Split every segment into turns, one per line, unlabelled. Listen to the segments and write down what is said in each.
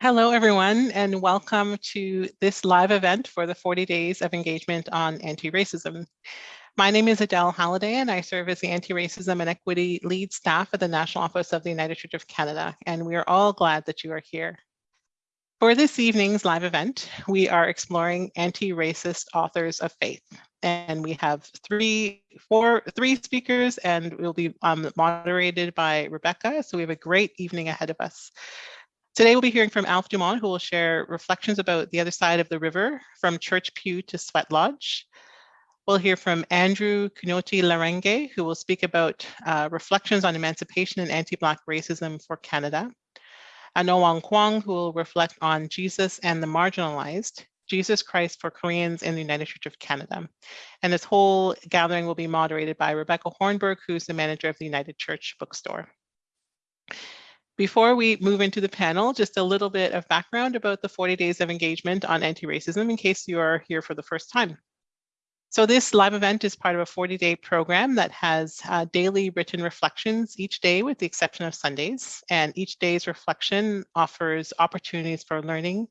Hello, everyone, and welcome to this live event for the 40 Days of Engagement on Anti-Racism. My name is Adele Halliday, and I serve as the Anti-Racism and Equity Lead Staff at the National Office of the United Church of Canada, and we are all glad that you are here. For this evening's live event, we are exploring anti-racist authors of faith, and we have three, four, three speakers, and we'll be um, moderated by Rebecca, so we have a great evening ahead of us. Today we'll be hearing from Alf Dumont, who will share reflections about the other side of the river, from church pew to sweat lodge. We'll hear from Andrew Kunoti Larenge, who will speak about uh, reflections on emancipation and anti-Black racism for Canada. And Wang Kwong, who will reflect on Jesus and the marginalized, Jesus Christ for Koreans in the United Church of Canada. And this whole gathering will be moderated by Rebecca Hornberg, who's the manager of the United Church Bookstore. Before we move into the panel, just a little bit of background about the 40 days of engagement on anti-racism in case you are here for the first time. So this live event is part of a 40-day program that has uh, daily written reflections each day with the exception of Sundays. And each day's reflection offers opportunities for learning,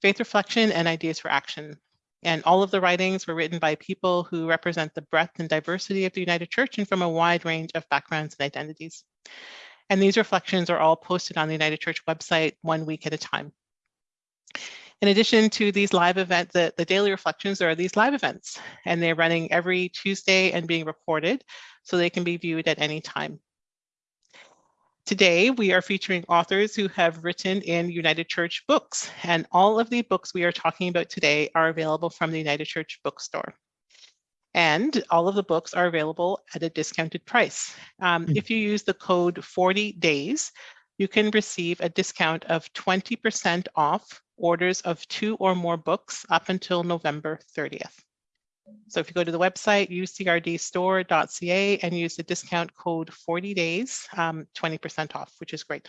faith reflection, and ideas for action. And all of the writings were written by people who represent the breadth and diversity of the United Church and from a wide range of backgrounds and identities. And these reflections are all posted on the United Church website one week at a time. In addition to these live events, the, the daily reflections, there are these live events, and they're running every Tuesday and being recorded so they can be viewed at any time. Today, we are featuring authors who have written in United Church books, and all of the books we are talking about today are available from the United Church bookstore. And all of the books are available at a discounted price. Um, mm. If you use the code 40 days, you can receive a discount of 20% off orders of two or more books up until November 30th. So if you go to the website, ucrdstore.ca and use the discount code 40 days, 20% um, off, which is great.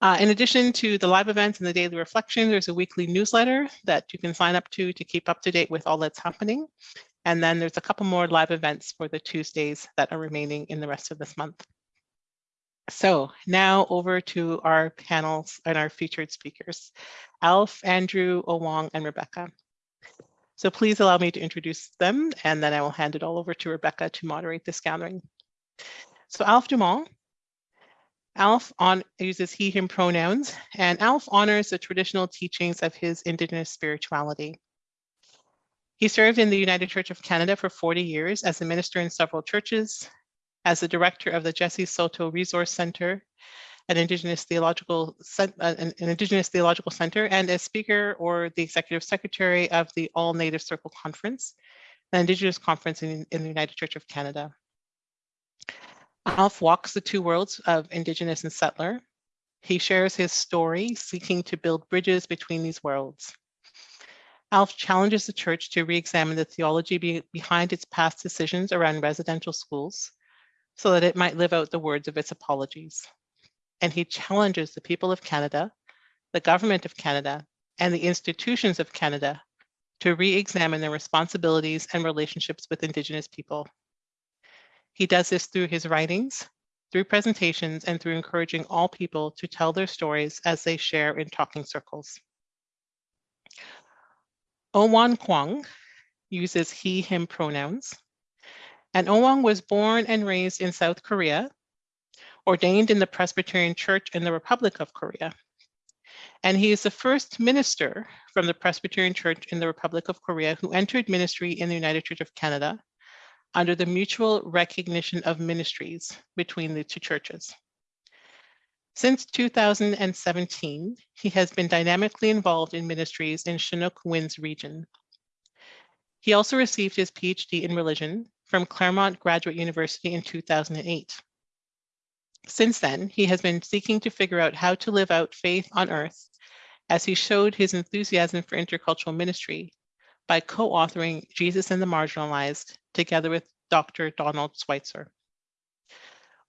Uh, in addition to the live events and the daily reflection, there's a weekly newsletter that you can sign up to to keep up to date with all that's happening. And then there's a couple more live events for the Tuesdays that are remaining in the rest of this month. So now over to our panels and our featured speakers, Alf, Andrew, Owong, and Rebecca. So please allow me to introduce them, and then I will hand it all over to Rebecca to moderate this gathering. So Alf Dumont Alf on, uses he, him pronouns, and Alf honors the traditional teachings of his Indigenous spirituality. He served in the United Church of Canada for 40 years as a minister in several churches, as the director of the Jessie Saulteaux Resource Center, an Indigenous Theological uh, an, Indigenous Theological Center, and as speaker or the executive secretary of the All Native Circle Conference, an Indigenous conference in, in the United Church of Canada. Alf walks the two worlds of Indigenous and settler. He shares his story, seeking to build bridges between these worlds. Alf challenges the church to re-examine the theology be behind its past decisions around residential schools so that it might live out the words of its apologies. And he challenges the people of Canada, the government of Canada, and the institutions of Canada to re-examine their responsibilities and relationships with Indigenous people. He does this through his writings, through presentations, and through encouraging all people to tell their stories as they share in talking circles. Owan Kwong uses he, him pronouns. And Owang was born and raised in South Korea, ordained in the Presbyterian Church in the Republic of Korea. And he is the first minister from the Presbyterian Church in the Republic of Korea who entered ministry in the United Church of Canada under the mutual recognition of ministries between the two churches. Since 2017, he has been dynamically involved in ministries in Chinook Winds region. He also received his PhD in religion from Claremont Graduate University in 2008. Since then, he has been seeking to figure out how to live out faith on earth as he showed his enthusiasm for intercultural ministry by co-authoring Jesus and the Marginalized together with Dr. Donald Schweitzer.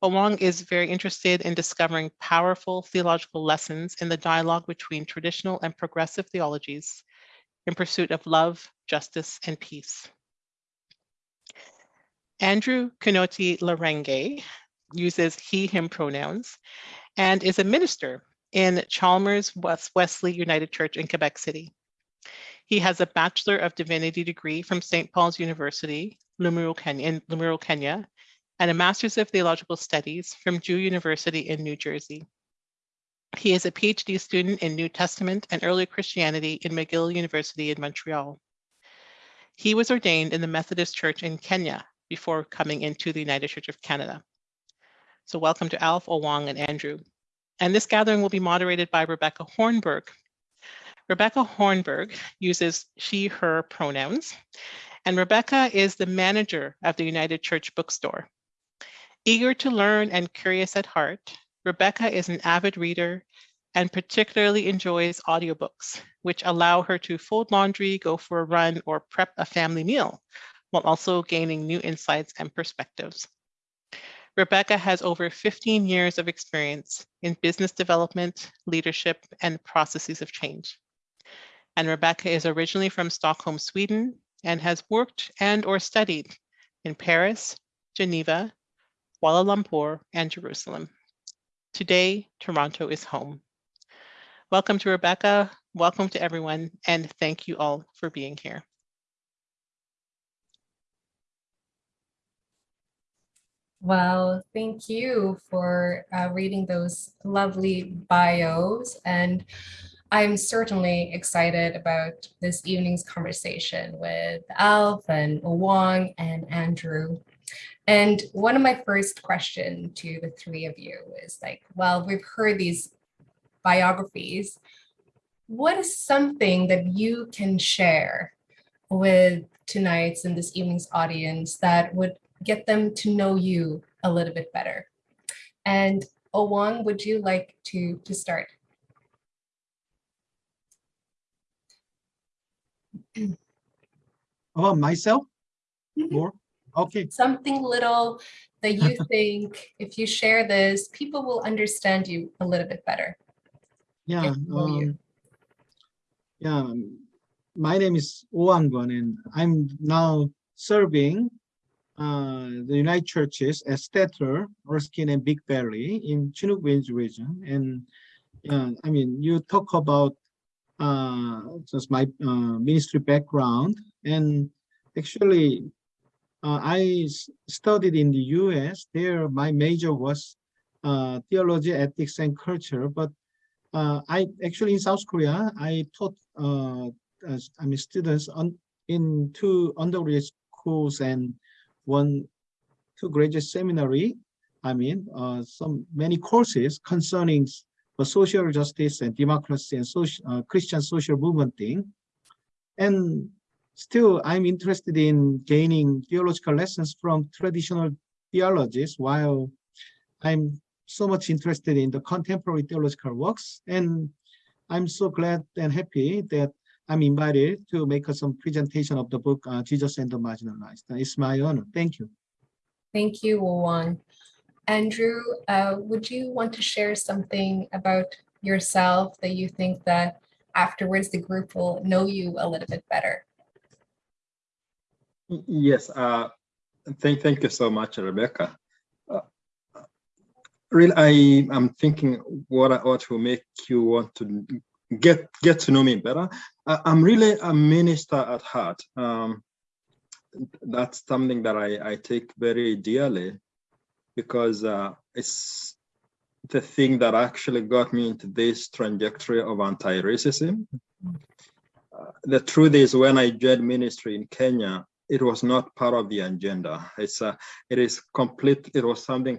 Owong is very interested in discovering powerful theological lessons in the dialogue between traditional and progressive theologies in pursuit of love, justice, and peace. Andrew Kunoti Larenge uses he, him pronouns and is a minister in Chalmers West Wesley United Church in Quebec City. He has a Bachelor of Divinity degree from St. Paul's University, Limuru, Kenya, in Limuru, Kenya, and a Master's of Theological Studies from Drew University in New Jersey. He is a PhD student in New Testament and Early Christianity in McGill University in Montreal. He was ordained in the Methodist Church in Kenya before coming into the United Church of Canada. So welcome to Alf, Owang, and Andrew. And this gathering will be moderated by Rebecca Hornberg. Rebecca Hornberg uses she, her pronouns, and Rebecca is the manager of the United Church Bookstore. Eager to learn and curious at heart, Rebecca is an avid reader and particularly enjoys audiobooks, which allow her to fold laundry, go for a run, or prep a family meal, while also gaining new insights and perspectives. Rebecca has over 15 years of experience in business development, leadership, and processes of change. And Rebecca is originally from Stockholm, Sweden, and has worked and or studied in Paris, Geneva, Kuala Lumpur, and Jerusalem. Today, Toronto is home. Welcome to Rebecca, welcome to everyone, and thank you all for being here.
Well, thank you for uh, reading those lovely bios. And I'm certainly excited about this evening's conversation with Alf and Wong and Andrew. And one of my first question to the three of you is like, well, we've heard these biographies. What is something that you can share with tonight's and this evening's audience that would get them to know you a little bit better? And Owang, would you like to, to start?
Oh, myself? More? Okay,
Something little that you think if you share this, people will understand you a little bit better.
yeah.
Get to know you.
um, Yeah, my name is Oh and I'm now serving uh, the United Churches at Stettler, Erskine and Big Valley in Chinook Range region. And yeah, I mean, you talk about uh, just my uh, ministry background and actually uh, I studied in the US. There, my major was uh, theology, ethics, and culture. But uh, I actually in South Korea, I taught uh, as, I mean students on in two undergraduate schools and one two graduate seminary. I mean, uh, some many courses concerning uh, social justice and democracy and social uh, Christian social movement thing. And still, I'm interested in gaining theological lessons from traditional theologies while I'm so much interested in the contemporary theological works. And I'm so glad and happy that I'm invited to make some presentation of the book, uh, Jesus and the Marginalized. It's my honor. Thank you.
Thank you, Wong. Andrew, uh, would you want to share something about yourself that you think that afterwards the group will know you a little bit better?
Yes, uh, thank, thank you so much, Rebecca. Uh, Really, I am thinking what, I- what will make you want to get, get to know me better. I, I'm really a minister at heart. Um, that's something that I, I take very dearly because uh, it's the thing that actually got me into this trajectory of anti-racism. Uh, the truth is when I joined ministry in Kenya, it was not part of the agenda. It's a, it is complete. It was something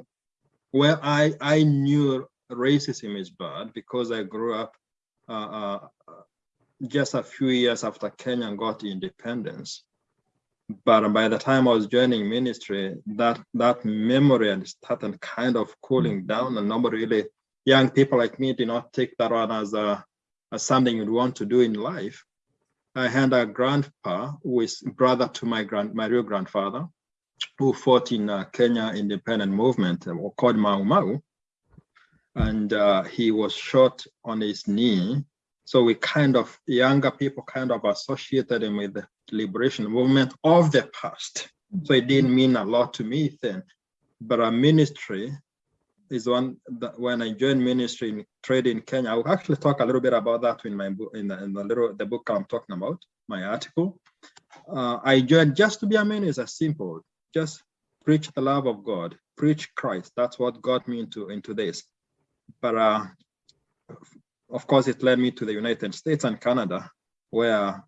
where I I knew racism is bad because I grew up uh, uh, just a few years after Kenya got independence. But by the time I was joining ministry, that that memory had started kind of cooling down, and nobody really, young people like me, did not take that on as a as something you'd want to do in life. I had a grandpa who is brother to my grand my real grandfather, who fought in uh, Kenya independent movement uh, called Mau Mau, and uh, he was shot on his knee. So we kind of younger people kind of associated him with the liberation movement of the past. So it didn't mean a lot to me then, but our ministry is one that when I joined ministry in trade in Kenya, I will actually talk a little bit about that in my book, in the, in the little the book I'm talking about, my article. Uh, I joined just to be a minister, simple, just preach the love of God, preach Christ. That's what got me into into this. But uh, of course, it led me to the United States and Canada, where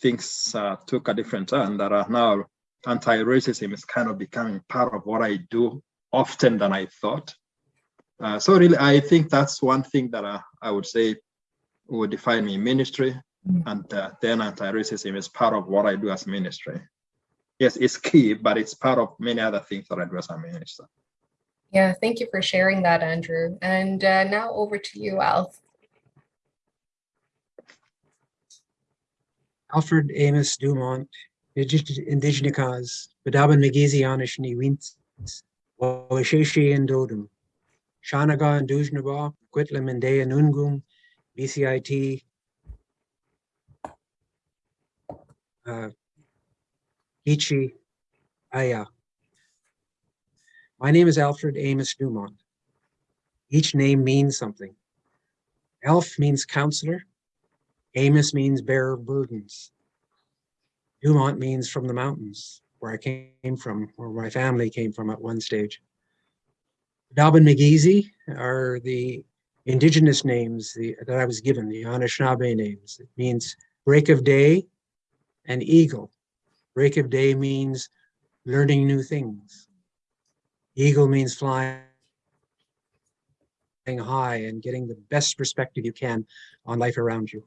things uh, took a different turn. That are now anti-racism is kind of becoming part of what I do often than I thought. Uh, so really, I think that's one thing that uh, I would say would define me ministry,
Mm.
and uh, then anti-racism is part of what I do as ministry. Yes, it's key, but it's part of many other things that I do as a minister.
Yeah, thank you for sharing that, Andrew. And uh, now over to you, Alf.
Alfred Amos Dumont, Indigenicas, Bedaban Megesianish ni Wint, Wawasheshi and Dodum, Shanaga and Dujnaba, Quitlam and Nungum, BCIT, uh, Ichi, Aya. My name is Alfred Amos Dumont. Each name means something. Elf means counselor. Amos means bearer of burdens. Dumont means from the mountains, where I came from, where my family came from at one stage. Dobbin McGeezy are the indigenous names the, that I was given, the Anishinaabe names. It means break of day and eagle. Break of day means learning new things. Eagle means flying high and getting the best perspective you can on life around you.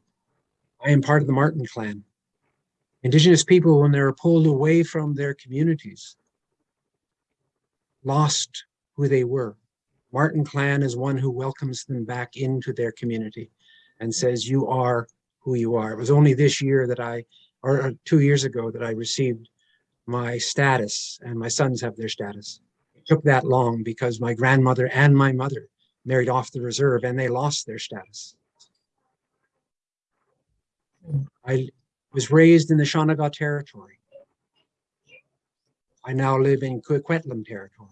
I am part of the Martin clan. Indigenous people, when they were pulled away from their communities, lost who they were. Martin clan is one who welcomes them back into their community and says, you are who you are. It was only this year that I, or two years ago that I received my status and my sons have their status. It took that long because my grandmother and my mother married off the reserve and they lost their status. I was raised in the Shawanaga territory. I now live in Coquitlam territory.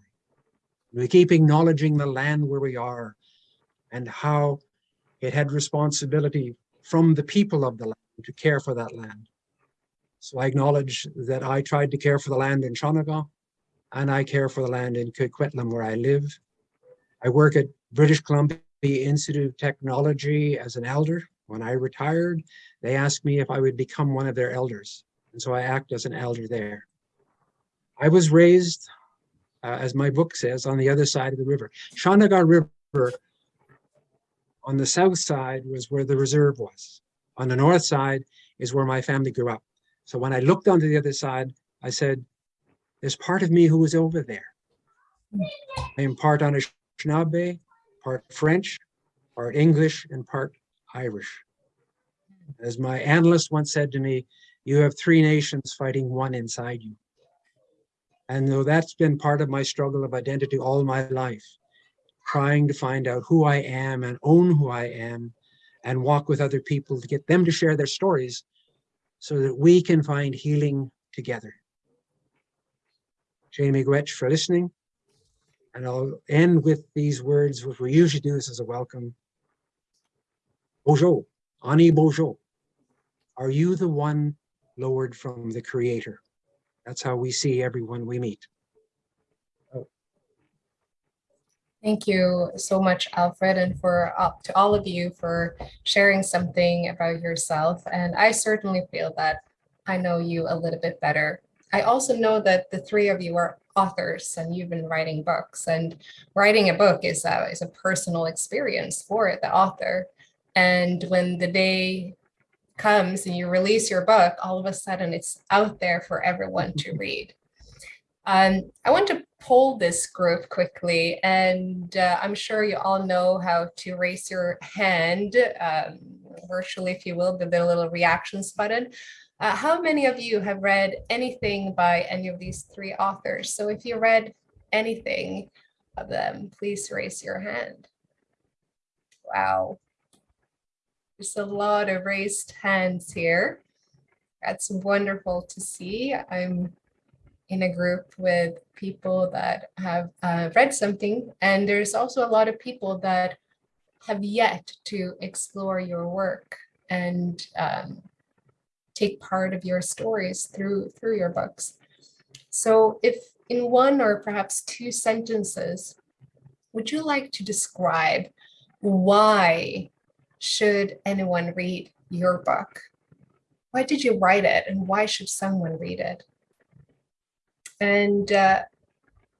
We keep acknowledging the land where we are and how it had responsibility from the people of the land to care for that land. So I acknowledge that I tried to care for the land in Shawanaga and I care for the land in Coquitlam where I live. I work at British Columbia Institute of Technology as an elder. When I retired, they asked me if I would become one of their elders. And so I act as an elder there. I was raised, uh, as my book says, on the other side of the river. Shawanaga River on the south side was where the reserve was. On the north side is where my family grew up. So when I looked onto the other side, I said, there's part of me who was over there. I am part Anishinaabe, part French, part English, and part Irish. As my analyst once said to me, you have three nations fighting one inside you. And though that's been part of my struggle of identity all my life, trying to find out who I am and own who I am and walk with other people to get them to share their stories so that we can find healing together. Chi-miigwech for listening. And I'll end with these words, which we usually do this as a welcome. Bojo, Ani Bojo, are you the one lowered from the creator? That's how we see everyone we meet.
Thank you so much, Alfred, and for uh, to all of you for sharing something about yourself. And I certainly feel that I know you a little bit better. I also know that the three of you are authors and you've been writing books and writing a book is a, is a personal experience for the author. And when the day comes and you release your book, all of a sudden it's out there for everyone to read. Um, I want to poll this group quickly, and uh, I'm sure you all know how to raise your hand um, virtually, if you will, the, the little reactions button. Uh, how many of you have read anything by any of these three authors? So if you read anything of them, please raise your hand. Wow. There's a lot of raised hands here. That's wonderful to see. I'm in a group with people that have uh, read something, and there's also a lot of people that have yet to explore your work and um, take part of your stories through through your books. So if in one or perhaps two sentences, would you like to describe why should anyone read your book? Why did you write it and why should someone read it? And uh,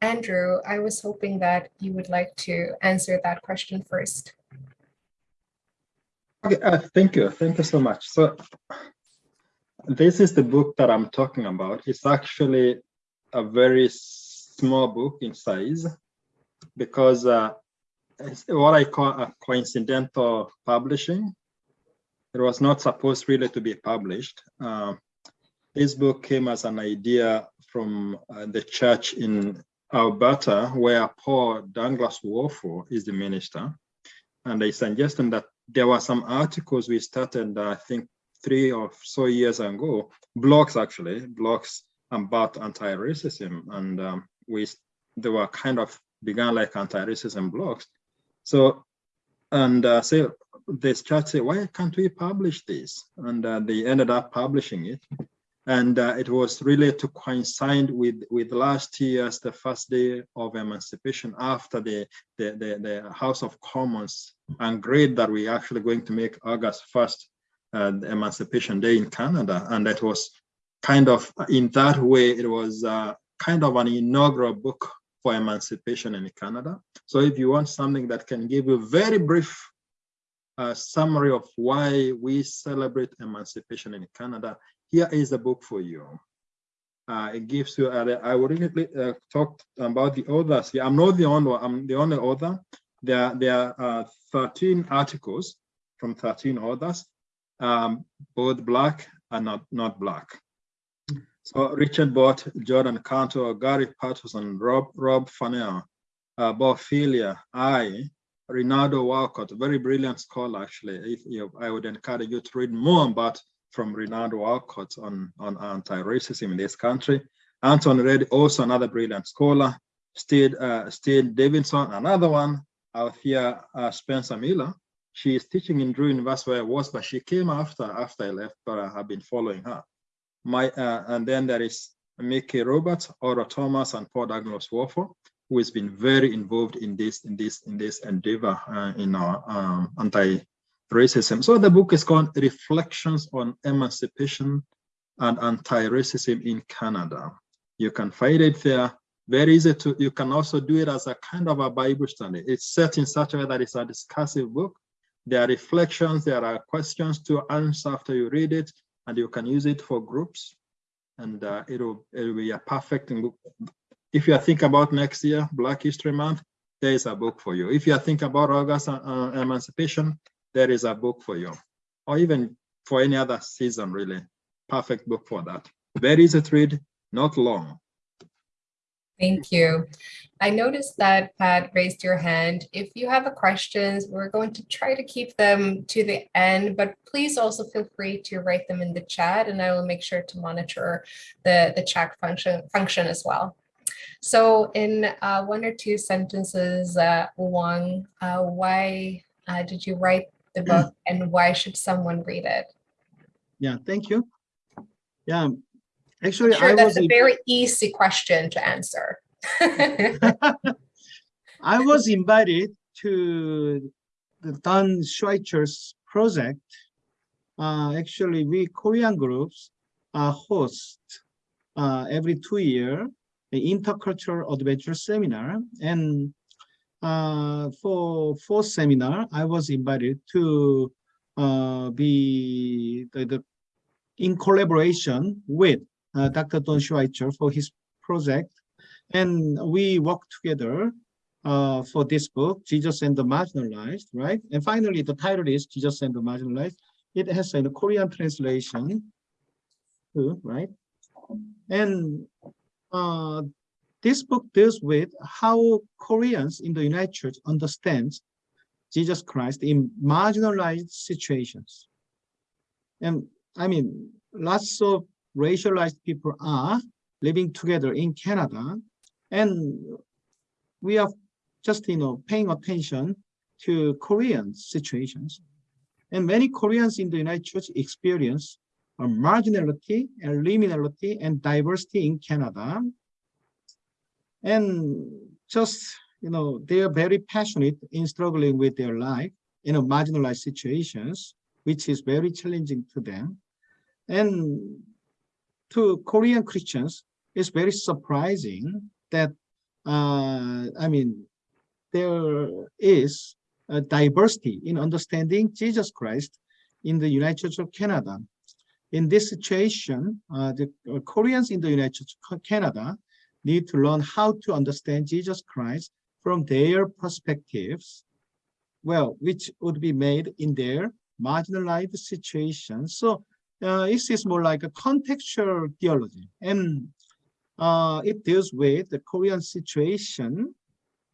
Andrew, I was hoping that you would like to answer that question first.
Okay, uh, thank you. Thank you so much. So this is the book that I'm talking about. It's actually a very small book in size because uh, what I call a coincidental publishing. It was not supposed really to be published. Uh, this book came as an idea from uh, the church in Alberta, where Paul Douglas Warford is the minister. And they suggested that there were some articles we started, I think, three or so years ago, blogs actually, blogs about anti-racism. And um, we, they were kind of began like anti-racism blogs. So, and uh, so this church said, why can't we publish this? And uh, they ended up publishing it. And uh, it was really to coincide with, with last year's, the first day of emancipation after the, the, the, the House of Commons agreed that we actually going to make August 1st uh, Emancipation Day in Canada. And that was kind of, in that way, it was uh, kind of an inaugural book for emancipation in Canada. So if you want something that can give you a very brief uh, summary of why we celebrate emancipation in Canada, here is a book for you. Uh, it gives you, uh, I really uh, talk about the authors. Yeah, I'm not the only I'm the only author. There, there are 13 articles from 13 authors, um, both black and not, not black. So Richard Bott, Jordan Cantwell, Gary Paterson, Rob Rob Fennell, uh, Bob Filia, I, Rinaldo Walcott, a very brilliant scholar actually. If you, I would encourage you to read more about from Rinaldo Walcott on, on anti-racism in this country. Anton Reid, also another brilliant scholar. Steve, uh, Steve Davidson, another one. Althea uh, Spencer Miller. She is teaching in Drew University where I was, but she came after after I left, but I have been following her my uh, and then there is Mickey Roberts, Ora Thomas, and Paul Douglas Warford, who has been very involved in this in this in this endeavor uh, in our um, anti-racism. So the book is called Reflections on Emancipation and Anti-Racism in Canada. You can find it there. Very easy to. You can also do it as a kind of a Bible study. It's set in such a way that it's a discursive book. There are reflections. There are questions to answer after you read it and you can use it for groups and uh, it'll it'll be a perfect. If you think about next year, Black History Month, there is a book for you. If you think about August uh, uh, Emancipation, there is a book for you. Or even for any other season, really. Perfect book for that. Very easy to read, not long.
Thank you. I noticed that Pat raised your hand. If you have a questions, we're going to try to keep them to the end, but please also feel free to write them in the chat and I will make sure to monitor the, the chat function, function as well. So in uh, one or two sentences, uh, Wang, uh, why uh, did you write the book and why should someone read it?
Yeah, thank you. Yeah, actually,
Sure,
I
that's
was
a very easy question to answer.
I was invited to the Don Schweitzer's project. Uh, actually, we Korean groups uh, host uh, every two year the intercultural adventure seminar. And uh, for fourth seminar, I was invited to uh, be the, the in collaboration with Dr. Don Schweitzer for his project and we work together uh, for this book, Jesus and the Marginalized, right? And finally, the title is Jesus and the Marginalized. It has a Korean translation too, right? And uh, this book deals with how Koreans in the United Church understand Jesus Christ in marginalized situations. And I mean, lots of racialized people are living together in Canada, and we are just you know paying attention to Korean situations, and many Koreans in the United Church experience a marginality and liminality and diversity in Canada, and just you know they are very passionate in struggling with their life in a marginalized situations, which is very challenging to them. And to Korean Christians, it's very surprising that, uh, I mean, there is a diversity in understanding Jesus Christ in the United Church of Canada. In this situation, uh, the uh, Koreans in the United Church of Canada need to learn how to understand Jesus Christ from their perspectives well, which would be made in their marginalized situation. So uh, this is more like a contextual theology, and uh, it deals with the Korean situation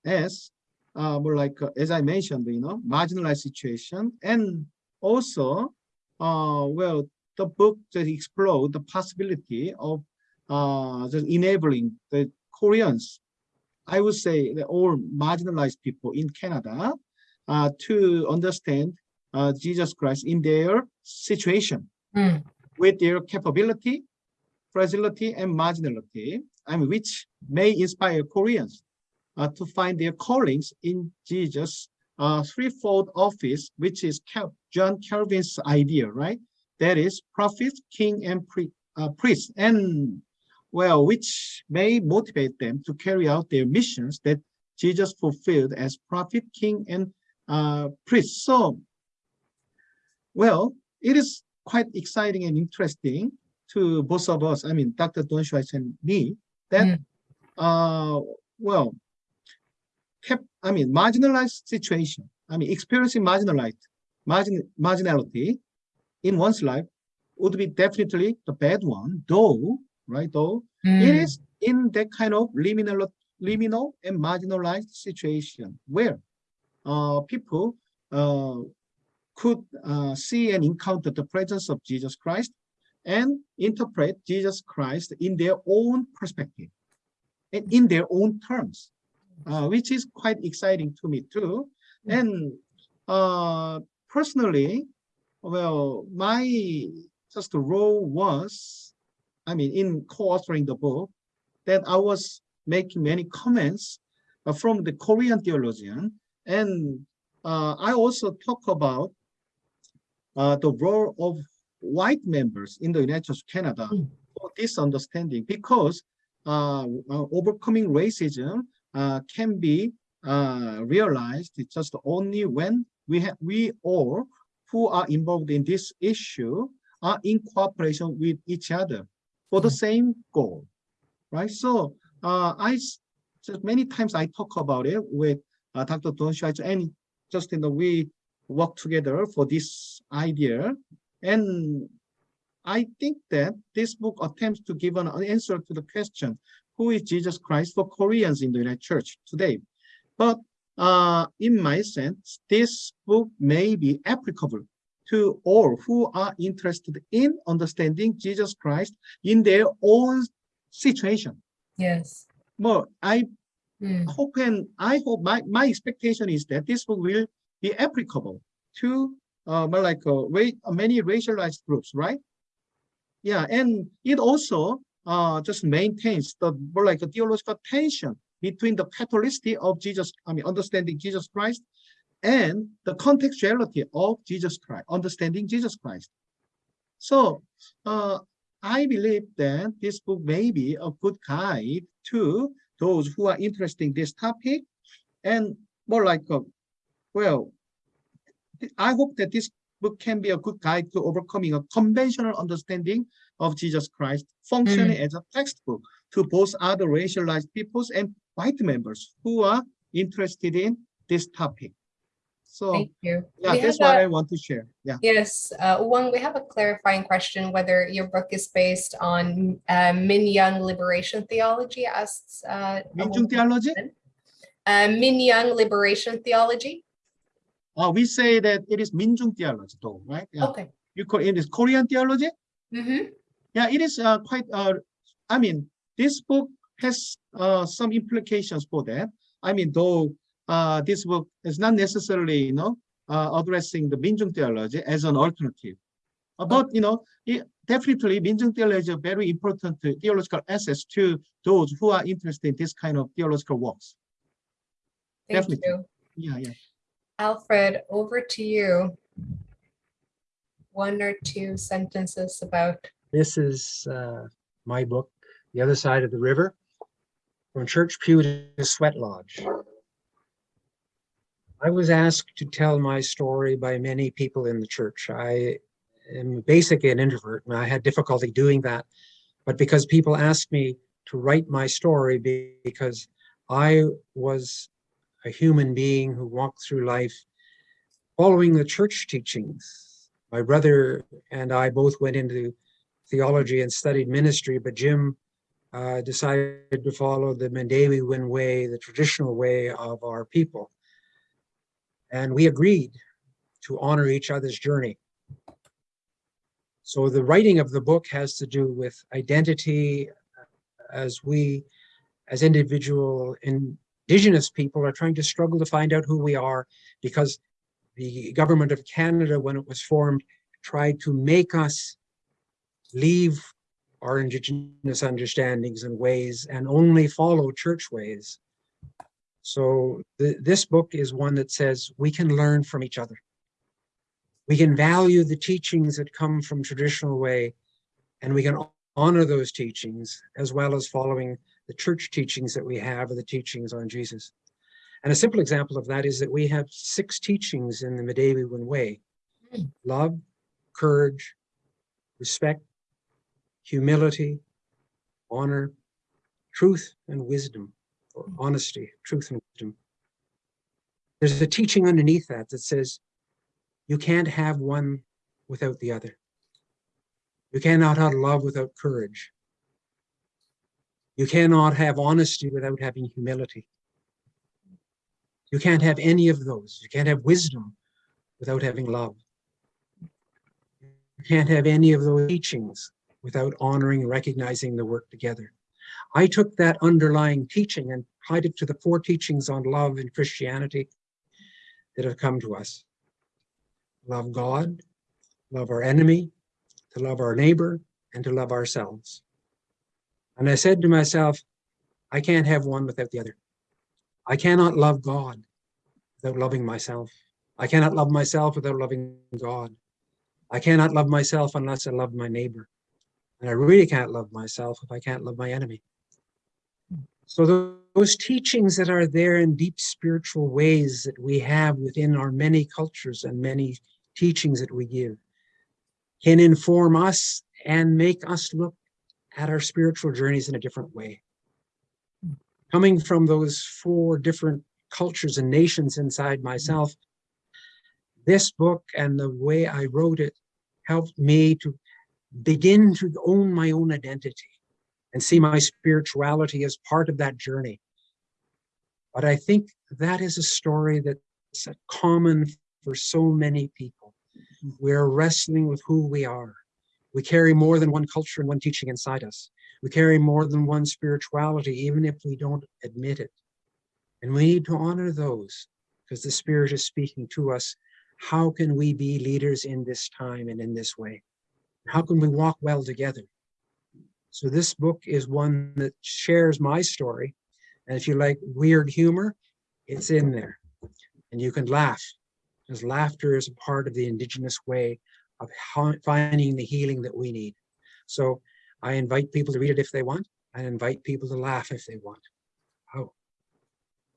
as uh, more like, uh, as I mentioned, you know, marginalized situation, and also, uh, well, the book that explored the possibility of uh, just enabling the Koreans, I would say, the all marginalized people in Canada to understand Jesus Christ in their situation
Mm.
with their capability, fragility, and marginality, I mean, which may inspire Koreans uh, to find their callings in Jesus' uh, threefold office, which is Cal John Calvin's idea, right? That is prophet, king, and uh, priest, and well, which may motivate them to carry out their missions that Jesus fulfilled as prophet, king, and uh, priest. So, well, it is quite exciting and interesting to both of us. I mean, Dr. Don Schweitz and me, that,
Mm.
uh, well, kept, I mean, marginalized situation. I mean, experiencing marginalized, margin, marginality in one's life would be definitely the bad one, though, right? Though it
Mm.
is in that kind of liminal, liminal and marginalized situation where uh, people uh, could uh, see and encounter the presence of Jesus Christ and interpret Jesus Christ in their own perspective and in their own terms, uh, which is quite exciting to me too. And uh, personally, well, my just role was, I mean, in co-authoring the book, that I was making many comments uh, from the Korean theologian, and uh, I also talk about uh, the role of white members in the United States of Canada
Mm.
for this understanding, because uh, uh, overcoming racism uh, can be uh, realized just only when we have we all who are involved in this issue are in cooperation with each other for the
Mm.
same goal, right? So uh, I just many times I talk about it with uh, Dr. Don Schweitzer and just you know we work together for this idea, and I think that this book attempts to give an answer to the question, who is Jesus Christ for Koreans in the United Church today? But uh, in my sense, this book may be applicable to all who are interested in understanding Jesus Christ in their own situation.
Yes.
Well, I
Mm.
hope and I hope my, my expectation is that this book will be applicable to uh, like uh, uh, many racialized groups, right? Yeah, and it also uh, just maintains the more like a theological tension between the Catholicity of Jesus, I mean, understanding Jesus Christ and the contextuality of Jesus Christ, understanding Jesus Christ. So uh, I believe that this book may be a good guide to those who are interested in this topic and more like, a, well, I hope that this book can be a good guide to overcoming a conventional understanding of Jesus Christ, functioning as a textbook to both other racialized peoples and white members who are interested in this topic. So
Thank you.
yeah,
We
that's what
a-
I want to share. Yeah.
Yes, uh, one, we have a clarifying question whether your book is based on uh, Minjung liberation theology as uh,
중
woman-
theology,
uh, Minjung liberation theology.
Uh, we say that it is 민중 theology though, right? Yeah.
Okay.
You call it is Korean theology?
Mhm.
Yeah, it is uh, quite, uh, I mean, this book has uh, some implications for that. I mean, though uh, this book is not necessarily, you know, uh, addressing the Minjung theology as an alternative. Uh, But, you know, it, definitely Minjung theology is a very important theological access to those who are interested in this kind of theological works.
Thank
Definitely.
you.
Yeah, yeah.
Alfred, over to you. One or two sentences about,
This is uh, my book, The Other Side of the River, from Church Pew to Sweat Lodge. I was asked to tell my story by many people in the church. I am basically an introvert and I had difficulty doing that. But because people asked me to write my story be- because I was a human being who walked through life following the church teachings. My brother and I both went into theology and studied ministry, but Jim uh, decided to follow the Midewiwin way, the traditional way of our people. And we agreed to honor each other's journey. So the writing of the book has to do with identity as we, as individual indigenous people are trying to struggle to find out who we are because the government of Canada, when it was formed, tried to make us leave our indigenous understandings and ways and only follow church ways. So th- this book is one that says we can learn from each other. We can value the teachings that come from traditional way and we can honor those teachings as well as following the church teachings that we have or the teachings on Jesus. And a simple example of that is that we have six teachings in the Midewiwin way. Love, courage, respect, humility, honor, truth and wisdom, or hmm. honesty, truth and wisdom. There's a teaching underneath that that says you can't have one without the other. You cannot have love without courage. You cannot have honesty without having humility. You can't have any of those. You can't have wisdom without having love. You can't have any of those teachings without honoring and recognizing the work together. I took that underlying teaching and applied it to the four teachings on love in Christianity that have come to us. Love God, love our enemy, to love our neighbor, and to love ourselves. And I said to myself, I can't have one without the other. I cannot love God without loving myself. I cannot love myself without loving God. I cannot love myself unless I love my neighbor. And I really can't love myself if I can't love my enemy. So those teachings that are there in deep spiritual ways that we have within our many cultures and many teachings that we give can inform us and make us look at our spiritual journeys in a different way. Coming from those four different cultures and nations inside myself, this book and the way I wrote it helped me to begin to own my own identity and see my spirituality as part of that journey. But I think that is a story that's common for so many people. We're wrestling with who we are. We carry more than one culture and one teaching inside us. We carry more than one spirituality, even if we don't admit it. And we need to honor those because the Spirit is speaking to us. How can we be leaders in this time and in this way? How can we walk well together? So this book is one that shares my story. And if you like weird humor, it's in there. And you can laugh because laughter is a part of the indigenous way of finding the healing that we need. So I invite people to read it if they want. I invite people to laugh if they want. Oh,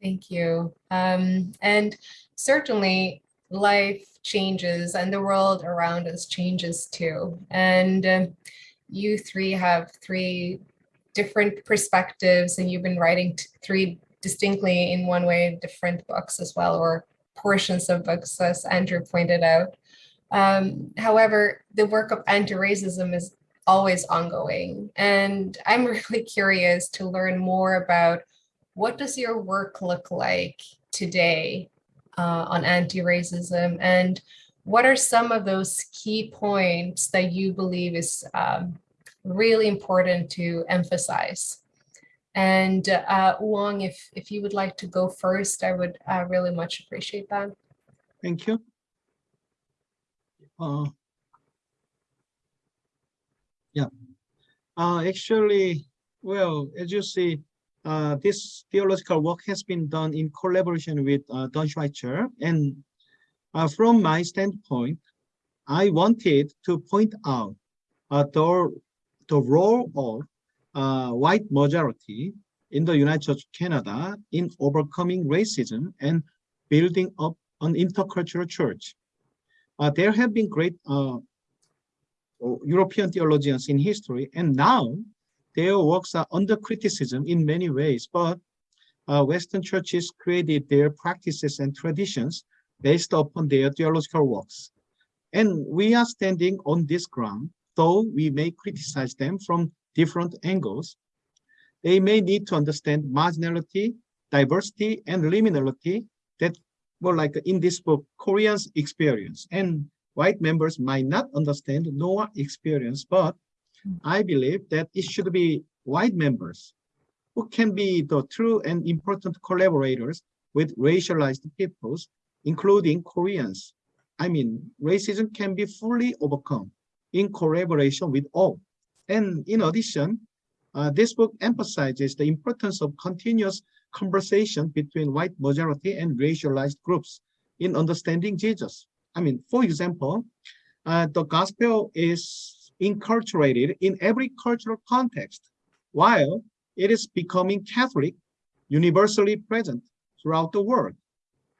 thank you. Um, and certainly life changes and the world around us changes too. And um, you three have three different perspectives and you've been writing three distinctly in one way different books as well or portions of books as andrew pointed out um, however the work of anti-racism is always ongoing and i'm really curious to learn more about what does your work look like today uh, on anti-racism and what are some of those key points that you believe is um, really important to emphasize And uh, Wong, if, if you would like to go first, I would uh, really much appreciate that.
Thank you. Uh, yeah. Uh, actually, well, as you see, uh, this theological work has been done in collaboration with uh, Don Schweitzer. And uh, from my standpoint, I wanted to point out uh, the, the role of uh, white majority in the United Church of Canada in overcoming racism and building up an intercultural church. Uh, there have been great uh, European theologians in history, and now their works are under criticism in many ways, but uh, Western churches created their practices and traditions based upon their theological works. And we are standing on this ground, though we may criticize them from different angles. They may need to understand marginality, diversity, and liminality that were like in this book, Koreans experience. And white members might not understand nor experience, but I believe that it should be white members who can be the true and important collaborators with racialized peoples, including Koreans. I mean, racism can be fully overcome in collaboration with all. And in addition, uh, this book emphasizes the importance of continuous conversation between white majority and racialized groups in understanding Jesus. I mean, for example, uh, the gospel is inculturated in every cultural context, while it is becoming Catholic, universally present throughout the world.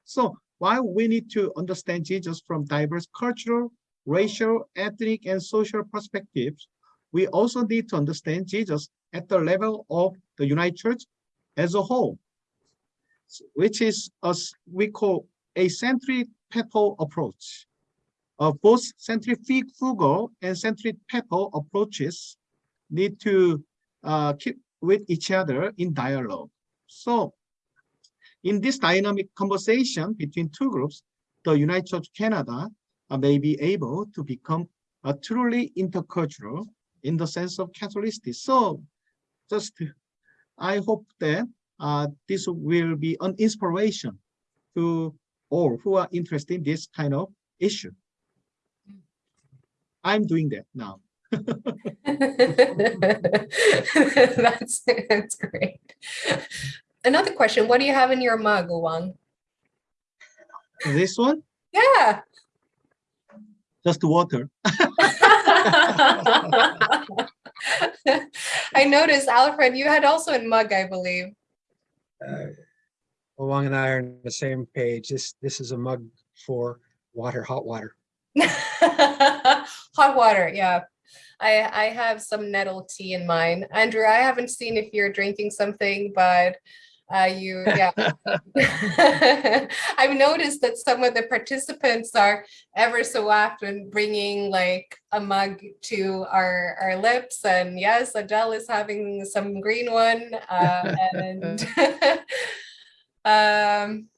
So while we need to understand Jesus from diverse cultural, racial, ethnic, and social perspectives, we also need to understand Jesus at the level of the United Church as a whole, which is as we call a centripetal approach. Uh, both centrifugal and centripetal approaches need to uh, keep with each other in dialogue. So in this dynamic conversation between two groups, the United Church Canada uh, may be able to become a truly intercultural in the sense of Catholicity. So just I hope that uh, this will be an inspiration to all who are interested in this kind of issue. I'm doing that now.
that's, that's great. Another question, what do you have in your mug, Wang?
This one,
Yeah.
just water.
I noticed, Alfred, you had also a mug, I believe.
Uh, Wong and I are on the same page. This, this is a mug for water, hot water.
Hot water, yeah. I, I have some nettle tea in mine. Andrew, I haven't seen if you're drinking something, but uh, you, yeah. I've noticed that some of the participants are ever so often bringing like a mug to our, our lips. And yes, Adele is having some green one. Uh, and um,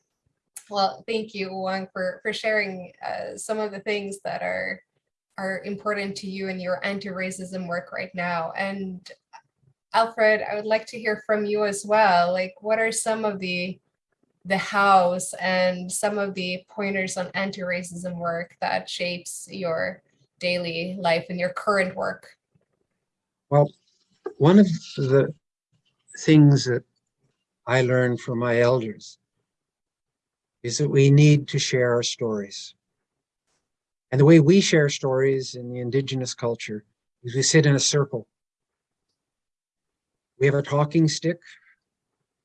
well, thank you, Wang, for, for sharing uh, some of the things that are are important to you in your anti-racism work right now. And Alfred, I would like to hear from you as well. Like, what are some of the the hows and some of the pointers on anti-racism work that shapes your daily life and your current work?
Well, one of the things that I learned from my elders is that we need to share our stories. And the way we share stories in the indigenous culture is we sit in a circle. We have a talking stick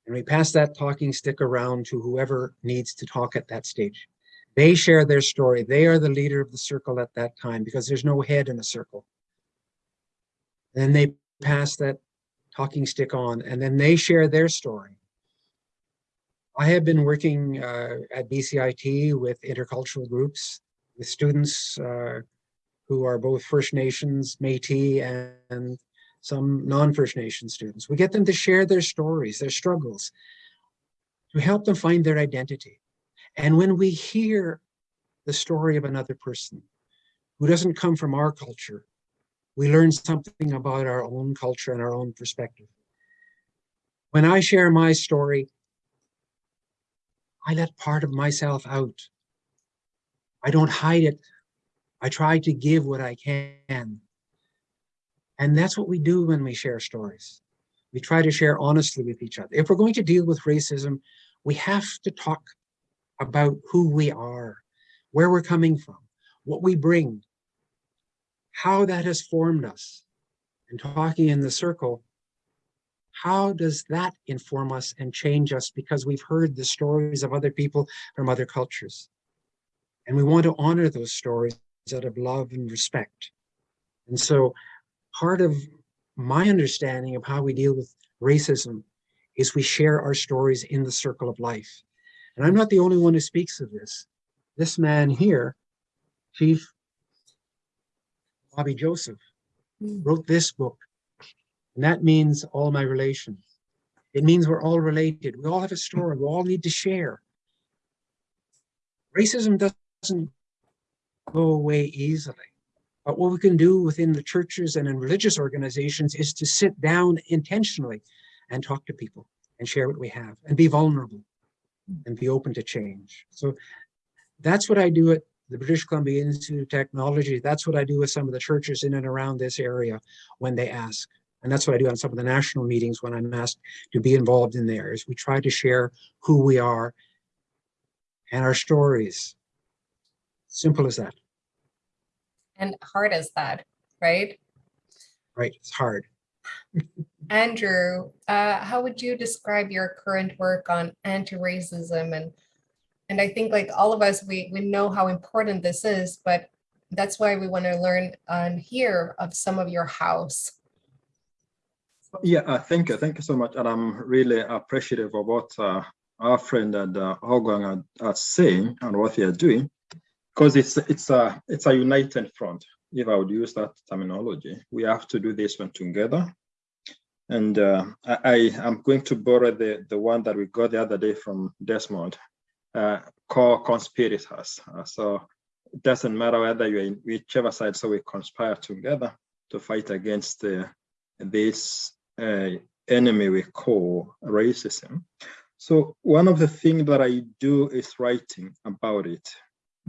and we pass that talking stick around to whoever needs to talk at that stage. They share their story. They are the leader of the circle at that time because there's no head in a circle. Then they pass that talking stick on and then they share their story. I have been working uh, at BCIT with intercultural groups with students uh, who are both First Nations, Métis, and, and some non-First Nation students. We get them to share their stories, their struggles, to help them find their identity. And when we hear the story of another person who doesn't come from our culture, we learn something about our own culture and our own perspective. When I share my story, I let part of myself out. I don't hide it. I try to give what I can. And that's what we do when we share stories. We try to share honestly with each other. If we're going to deal with racism, we have to talk about who we are, where we're coming from, what we bring, how that has formed us. And talking in the circle, how does that inform us and change us because we've heard the stories of other people from other cultures. And we want to honor those stories out of love and respect. And so part of my understanding of how we deal with racism is we share our stories in the circle of life. And I'm not the only one who speaks of this. This man here, Chief Bobby Joseph,
Mm.
wrote this book. And that means all my relations. It means we're all related. We all have a story. We all need to share. Racism doesn't go away easily. But what we can do within the churches and in religious organizations is to sit down intentionally and talk to people and share what we have and be vulnerable and be open to change. So that's what I do at the British Columbia Institute of Technology. That's what I do with some of the churches in and around this area when they ask. And that's what I do on some of the national meetings when I'm asked to be involved in there is we try to share who we are and our stories. Simple as that,
And hard as that, right?
right? It's hard.
Andrew, uh, how would you describe your current work on anti-racism and and I think like all of us, we we know how important this is, but that's why we want to learn and hear of some of your house.
Yeah, uh, thank you, thank you so much, and I'm really appreciative of what uh, our friend and uh, Hogwang are, are saying and what they are doing, because it's it's a it's a united front. If I would use that terminology, we have to do this one together. And uh, I, I am going to borrow the the one that we got the other day from Desmond, uh, core conspirators. Uh, so it doesn't matter whether you're in whichever side, so we conspire together to fight against uh, this uh, enemy we call racism. So one of the things that I do is writing about it.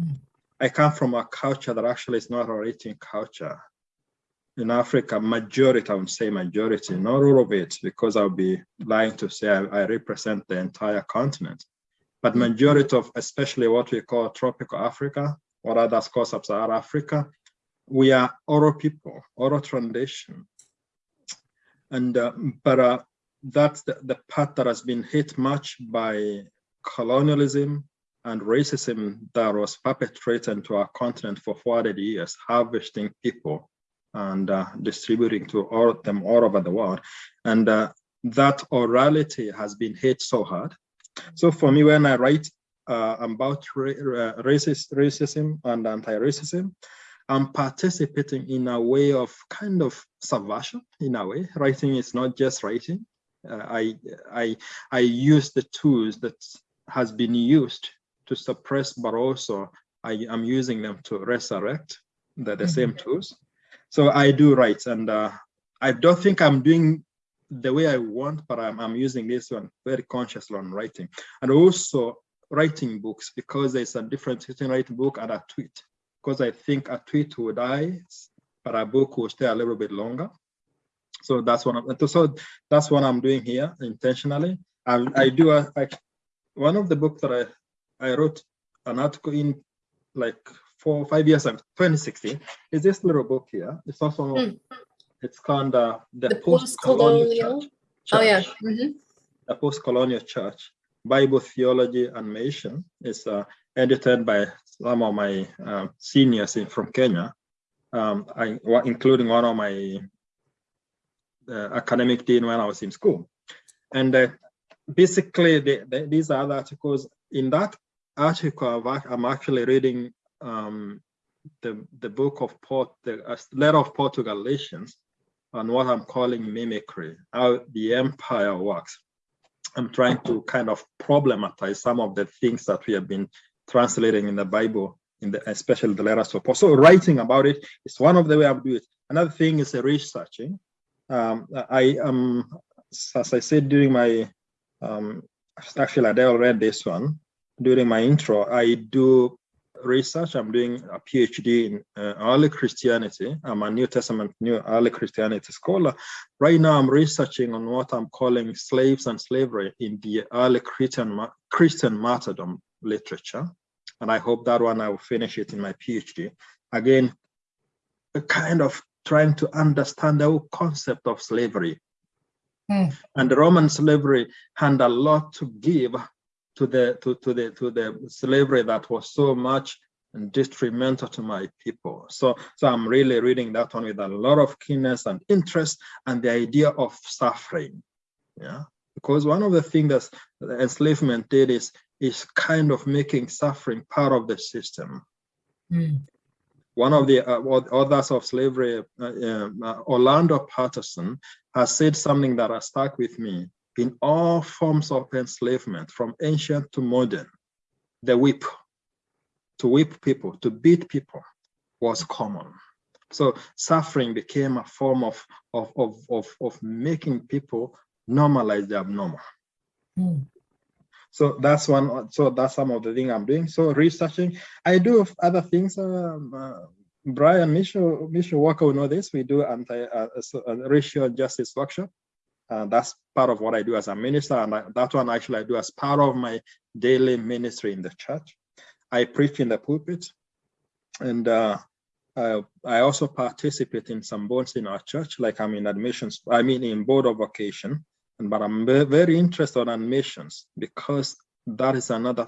Mm.
I come from a culture that actually is not a writing culture. In Africa, majority, I would say majority, not all of it, because I'll be lying to say I, I represent the entire continent. But majority of, especially what we call tropical Africa, or others call sub-Saharan Africa, we are oral people, oral tradition. And, uh, but uh, that's the, the part that has been hit much by colonialism and racism that was perpetrated to our continent for 400 years, harvesting people and uh, distributing to all of them all over the world. And uh, that orality has been hit so hard. So for me, when I write uh, about ra racist, racism and anti-racism, I'm participating in a way of kind of subversion in a way. Writing is not just writing. Uh, I, I, I use the tools that has been used to suppress, but also I am using them to resurrect the, the same tools. So I do write and uh, I don't think I'm doing the way I want, but I'm, I'm using this one very consciously on writing. And also writing books because there's a difference between writing book and a tweet because I think a tweet will die, but a book will stay a little bit longer. So that's what I'm, so that's what I'm doing here intentionally. I, I do a, I, one of the books that I, I wrote an article in like four or five years ago, 2016, is this little book here. It's also,
Hmm.
it's called uh, the,
The
Post-Colonial. Church.
Oh yeah.
Church
Mhm.
a post-colonial church, Bible theology and mission is uh, edited by some of my uh, seniors in, from Kenya, um, I, including one of my uh, academic dean when I was in school. And uh, basically, the, the, these are the articles. In that article, I'm actually reading um, the, the book of Port, the uh, letter of Paul to Galatians, on what I'm calling mimicry, how the empire works. I'm trying to kind of problematize some of the things that we have been translating in the Bible, in the especially the letters of Paul. So writing about it is one of the way I do it. Another thing is researching. Um, I am as I said during my, um, actually Adele read this one, during my intro, I do research. I'm doing a PhD in uh, early Christianity. I'm a New Testament, New Early Christianity scholar. Right now, I'm researching on what I'm calling slaves and slavery in the early Christian Christian martyrdom literature, and I hope that one I will finish it in my PhD. Again, a kind of trying to understand the whole concept of slavery.
Hmm.
And the Roman slavery had a lot to give to the to, to the to the slavery that was so much and detrimental to my people. So so I'm really reading that one with a lot of keenness and interest and the idea of suffering. Yeah. Because one of the things that enslavement did is is kind of making suffering part of the system.
Hmm.
One of the uh, authors of slavery, uh, uh, Orlando Patterson, has said something that has stuck with me in all forms of enslavement, from ancient to modern, the whip, to whip people, to beat people was common. So suffering became a form of, of, of, of, of making people normalize the abnormal.
Mm.
So that's one, so that's some of the thing I'm doing. So researching, I do other things. Um, uh, Brian Michelle, Michelle Walker will know this. We do anti uh, uh, racial justice workshop. Uh, that's part of what I do as a minister, and that one actually I do as part of my daily ministry in the church. I preach in the pulpit, and uh, I, I, also participate in some boards in our church, like I'm in admissions, I mean in board of vocation, and, but I'm very interested in admissions because that is another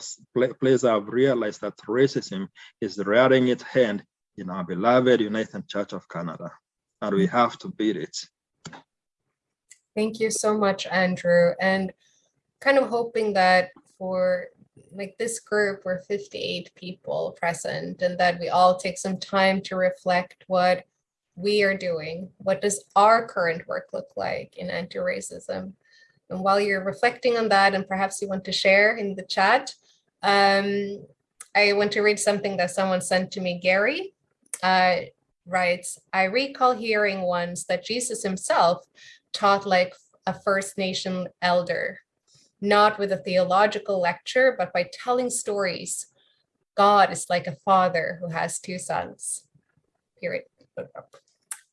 place I've realized that racism is rearing its hand in our beloved United Church of Canada, and we have to beat it.
Thank you so much, Andrew. And kind of hoping that for like this group, we're 58 people present and that we all take some time to reflect what we are doing. What does our current work look like in anti-racism? And while you're reflecting on that, and perhaps you want to share in the chat, um, I want to read something that someone sent to me, Gary. Uh, writes, I recall hearing once that Jesus himself taught like a First Nation elder, not with a theological lecture, but by telling stories. God is like a father who has two sons, period.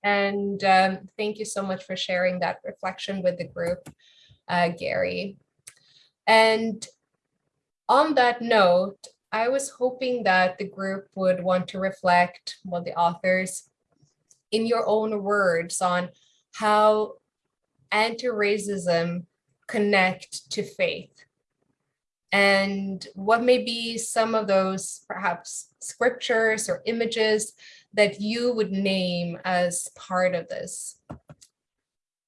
And um, thank you so much for sharing that reflection with the group, uh, Gary. And on that note, I was hoping that the group would want to reflect, well, the authors, in your own words on how anti-racism connect to faith? And what may be some of those perhaps scriptures or images that you would name as part of this?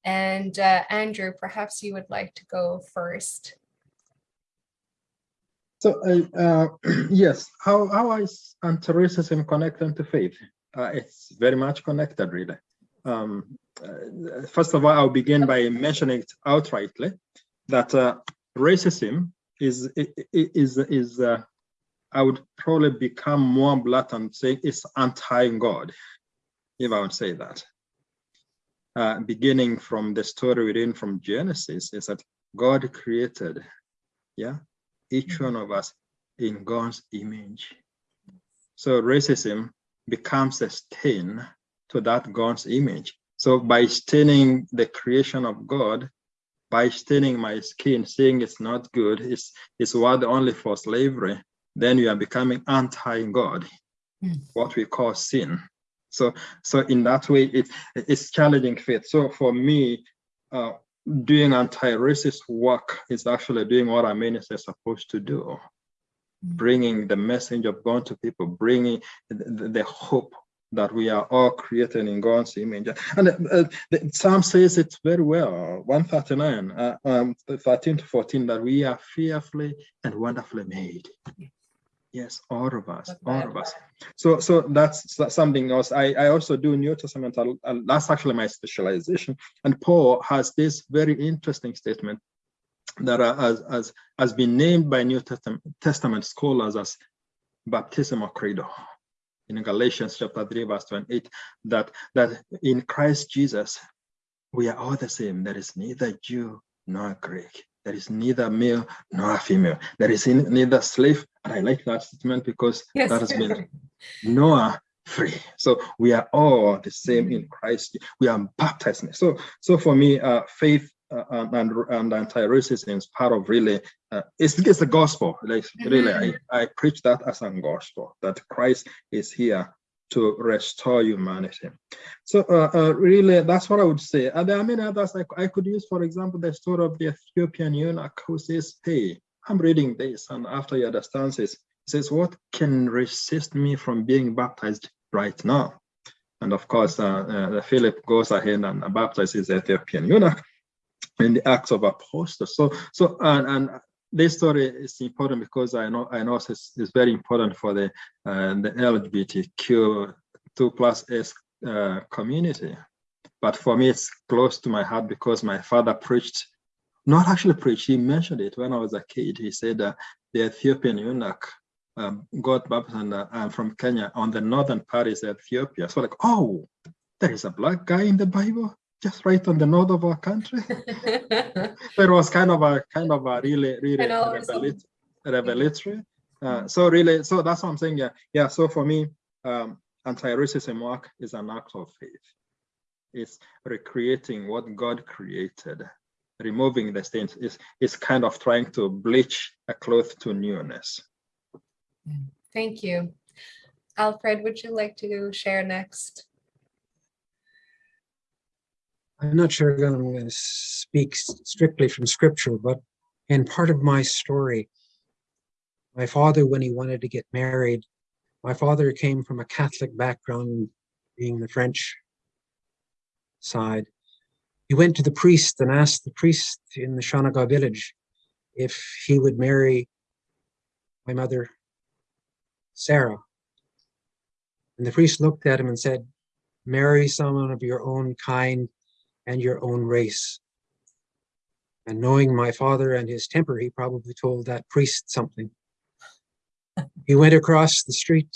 And uh, Andrew, perhaps you would like to go first.
So uh, yes, how, how is anti-racism connected to faith? Uh, it's very much connected really. Um, uh, first of all, I'll begin by mentioning it outrightly that uh, racism is is is uh, I would probably become more blunt and say it's anti-God, if I would say that. Uh, beginning from the story within from Genesis, is that God created, yeah, each one of us in God's image. So racism becomes a stain to that God's image. So by staining the creation of God, by staining my skin, saying it's not good, it's, it's word only for slavery, then you are becoming anti-God, mm. what we call sin. So, so in that way, it, it's challenging faith. So for me, uh, doing anti-racist work is actually doing what a minister is supposed to do, mm. bringing the message of God to people, bringing the, the hope that we are all created in God's image. And uh, the Psalm says it very well, 139, uh, um, 13 to 14, that we are fearfully and wonderfully made. Yes, all of us, all of us. So, so that's, that's something else. I, I also do New Testament. Uh, that's actually my specialization. And Paul has this very interesting statement that uh, has, has, has been named by New Testament, Testament scholars as baptismal credo in Galatians chapter 3, verse 28, that, that in Christ Jesus, we are all the same. There is neither Jew nor Greek. There is neither male nor female. There is neither slave. And I like that statement because
Yes.
that has been Noah free. So we are all the same in Christ. We are baptized. So, so for me, uh, faith uh, and, and anti-racism is part of really. Uh, it's, it's the gospel. Like really, I, I preach that as a gospel that Christ is here to restore humanity. So uh, uh, really, that's what I would say. And there are many others I, I could use. For example, the story of the Ethiopian eunuch who says, "Hey, I'm reading this, and after he understands this, he says, what can resist me from being baptized right now? And of course, uh, uh, Philip goes ahead and baptizes the Ethiopian eunuch in the Acts of Apostles. So, so and, and this story is important because I know I know it's, it's very important for the uh, the LGBTQ two plus S uh, community. But for me, it's close to my heart because my father preached, not actually preached, he mentioned it when I was a kid. He said uh, the Ethiopian eunuch um, got baptized and uh, I'm from Kenya. On the northern part is Ethiopia. So like, oh, there is a black guy in the Bible, just right on the north of our country. So it was kind of a kind of a really really revelat- revelatory. Uh, so really, so that's what I'm saying. Yeah, yeah. So for me, um, anti-racism work is an act of faith. It's recreating what God created, removing the stains. Is is kind of trying to bleach a cloth to newness.
Thank you. Alfred, would you like to share next?
I'm not sure I'm going to speak strictly from scripture, but in part of my story, my father, when he wanted to get married, my father came from a Catholic background, being the French side. He went to the priest and asked the priest in the Shawanaga village if he would marry my mother, Sarah. And the priest looked at him and said, Marry someone of your own kind and your own race. And knowing my father and his temper, he probably told that priest something. He went across the street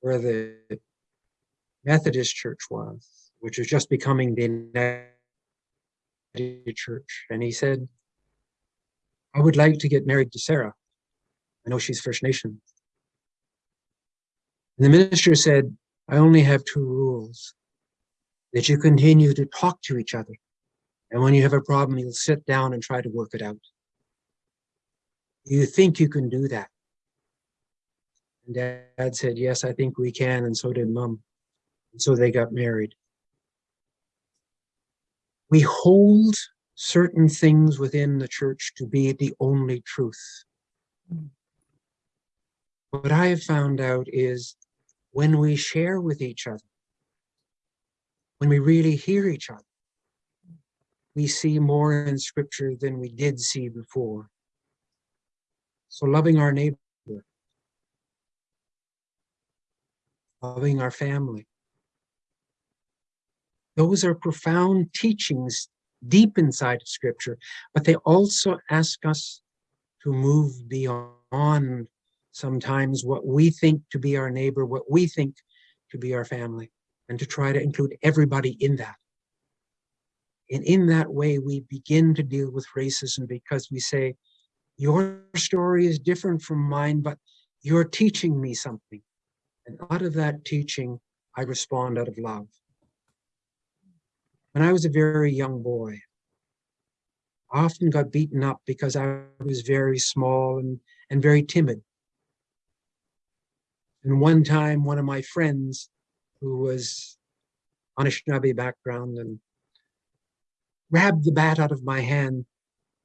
where the Methodist church was, which was just becoming the United Church. And he said, I would like to get married to Sarah. I know she's First Nation. And the minister said, I only have two rules that you continue to talk to each other. And when you have a problem, you'll sit down and try to work it out. You think you can do that? And dad said, Yes, I think we can. And so did mom. And so they got married. We hold certain things within the church to be the only truth. What I have found out is when we share with each other, when we really hear each other, we see more in scripture than we did see before. So loving our neighbor, loving our family. Those are profound teachings deep inside of scripture, but they also ask us to move beyond sometimes what we think to be our neighbor, what we think to be our family, and to try to include everybody in that. And in that way, we begin to deal with racism because we say, your story is different from mine, but you're teaching me something. And out of that teaching, I respond out of love. When I was a very young boy, I often got beaten up because I was very small and, and very timid. And one time, one of my friends who was Anishinaabe background and grabbed the bat out of my hand,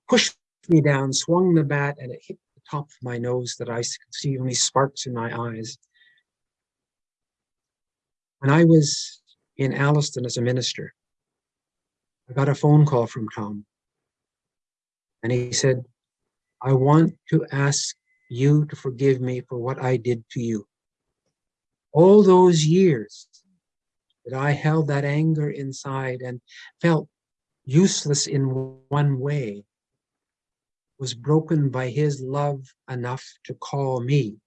pushed me down, swung the bat, and it hit the top of my nose that I could see only sparks in my eyes. When I was in Alliston as a minister, I got a phone call from Tom. And he said, I want to ask you to forgive me for what I did to you. All those years that I held that anger inside and felt useless in one way was broken by his love enough to call me.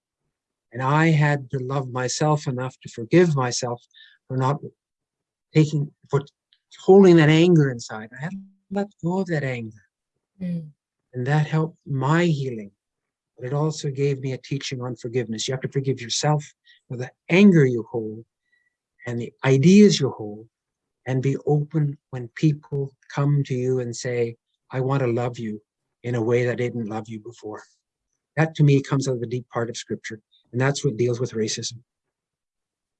And I had to love myself enough to forgive myself for not taking, for holding that anger inside. I had to let go of that anger.
Mm.
And that helped my healing. But it also gave me a teaching on forgiveness. You have to forgive yourself for the anger you hold and the ideas you hold and be open when people come to you and say, I want to love you in a way that I didn't love you before. That to me comes out of the deep part of scripture. And that's what deals with racism.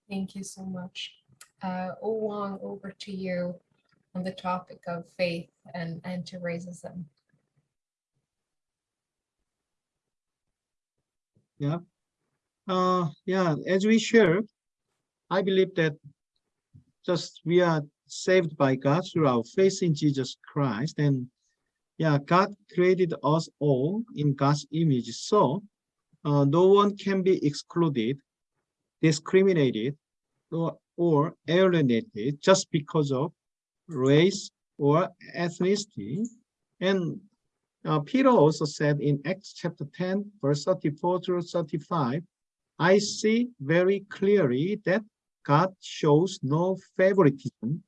Thank you so much. Uh, Wong, over to you on the topic of faith and anti-racism.
Uh, yeah, as we shared, I believe that just we are saved by God through our faith in Jesus Christ. And yeah, God created us all in God's image. So uh, no one can be excluded, discriminated, or, or alienated just because of race or ethnicity. And uh, Peter also said in Acts chapter 10, verse 34 through 35, I see very clearly that God shows no favoritism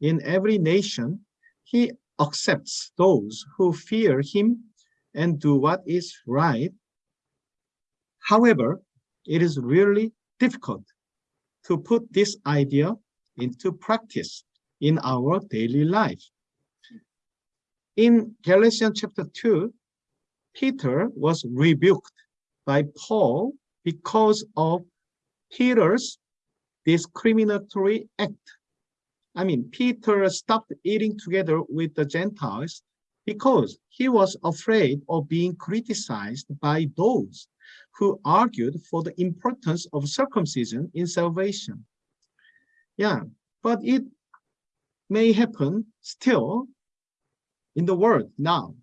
in every nation. He accepts those who fear him and do what is right. However, it is really difficult to put this idea into practice in our daily life. In Galatians chapter 2, Peter was rebuked by Paul because of Peter's discriminatory act. I mean, Peter stopped eating together with the Gentiles because he was afraid of being criticized by those who argued for the importance of circumcision in salvation. Yeah, but it may happen still in the world now.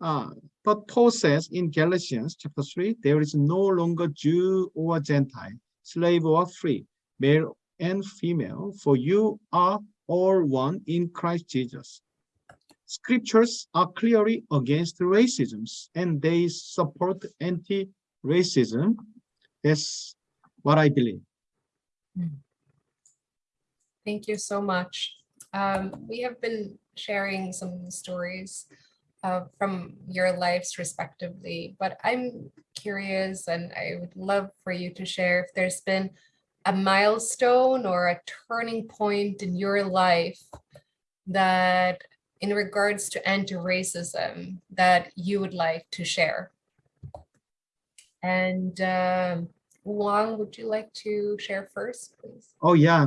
Uh, but Paul says in Galatians chapter 3, there is no longer Jew or Gentile, slave or free, male and female, for you are all one in Christ Jesus. Scriptures are clearly against racism and they support anti-racism. That's what I believe.
Thank you so much. Um, we have been sharing some stories uh, from your lives respectively, but I'm curious and I would love for you to share if there's been a milestone or a turning point in your life that in regards to anti-racism that you would like to share. And um, Wang, would you like to share first, please?
Oh yeah,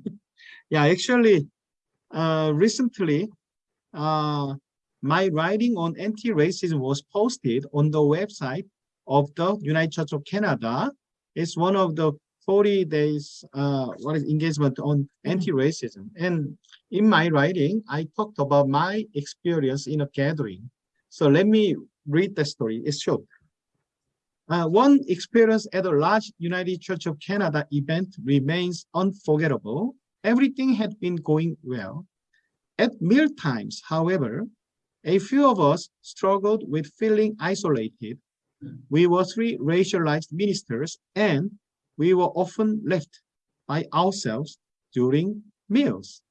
yeah. Actually, uh, recently, uh, my writing on anti-racism was posted on the website of the United Church of Canada. It's one of the 40 days uh, what is engagement on anti-racism. And in my writing, I talked about my experience in a gathering. So let me read the story. It's short. Uh, one experience at a large United Church of Canada event remains unforgettable. Everything had been going well. At meal times, however, a few of us struggled with feeling isolated. We were three racialized ministers and we were often left by ourselves during meals.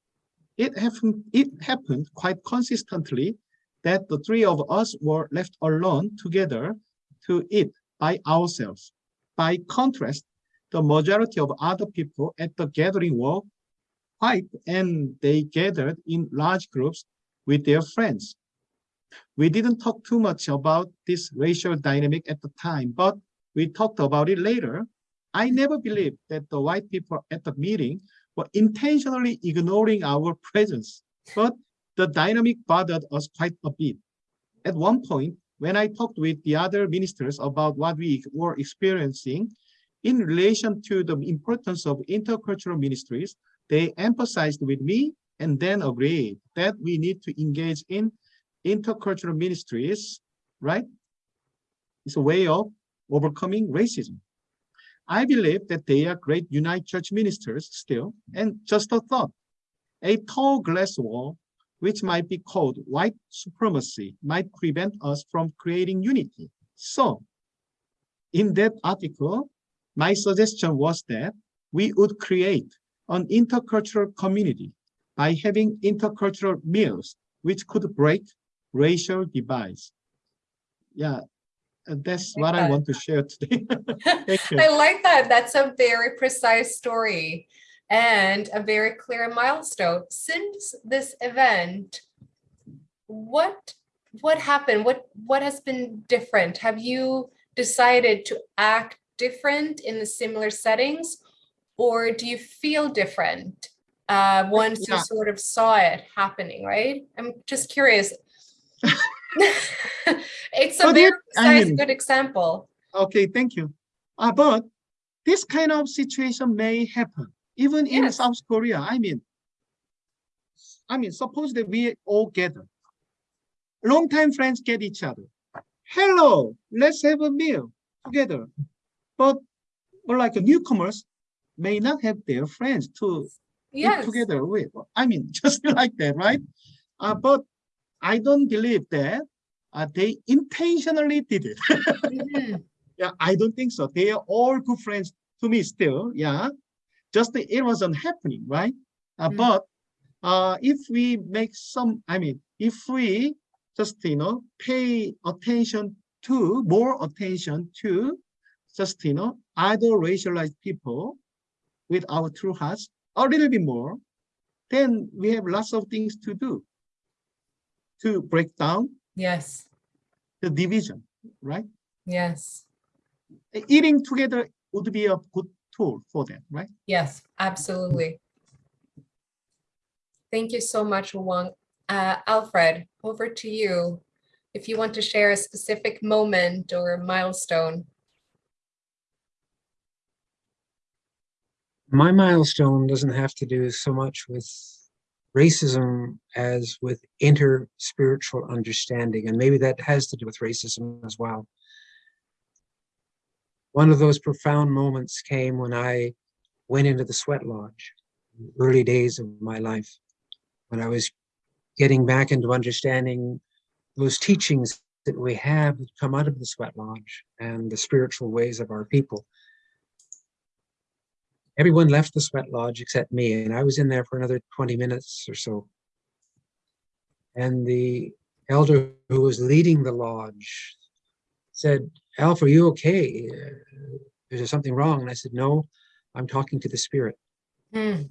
It happened, it happened quite consistently that the three of us were left alone together to eat by ourselves. By contrast, the majority of other people at the gathering were white and they gathered in large groups with their friends. We didn't talk too much about this racial dynamic at the time, but we talked about it later. I never believed that the white people at the meeting were intentionally ignoring our presence, but the dynamic bothered us quite a bit. At one point, when I talked with the other ministers about what we were experiencing in relation to the importance of intercultural ministries, they emphasized with me and then agreed that we need to engage in intercultural ministries, right? It's a way of overcoming racism. I believe that they are great United Church ministers still, and just a thought, a tall glass wall, which might be called white supremacy, might prevent us from creating unity. So, in that article, my suggestion was that we would create an intercultural community by having intercultural meals, which could break racial divides. Yeah, and that's
like
what I want to share today.
I like that. That's a very precise story and a very clear milestone. Since this event, what what happened? What what has been different? Have you decided to act different in the similar settings, or do you feel different uh, once you sort of saw it happening? Right. I'm just curious. It's a
But
very
it- I mean-
good example.
Okay, thank you. Uh, but this kind of situation may happen even in
Yes.
South Korea. I mean, I mean, suppose that we all gather. Longtime friends get each other. Hello, let's have a meal together. But, but like newcomers may not have their friends to eat
Yes.
together with. I mean, just like that, right? Uh, but I don't believe that uh, they intentionally did it.
Mhm.
Yeah, I don't think so. They are all good friends to me still. Yeah, just it wasn't happening, right? Uh,
Mm.
But uh, if we make some, I mean, if we just you know pay attention to more attention to just you know other racialized people with our true hearts a little bit more, then we have lots of things to do to break down
Yes,
the division, right?
yes,
eating together would be a good tool for them, right?
yes, absolutely. Thank you so much, Wang. Uh, Alfred, over to you. If you want to share a specific moment or milestone.
My milestone doesn't have to do so much with racism as with inter-spiritual understanding, and maybe that has to do with racism as well. One of those profound moments came when I went into the sweat lodge, the early days of my life, when I was getting back into understanding those teachings that we have come out of the sweat lodge and the spiritual ways of our people everyone left the sweat lodge except me, and I was in there for another 20 minutes or so. And the elder who was leading the lodge said, Alf, are you okay? Is there something wrong? And I said, No, I'm talking to the spirit.
Hmm,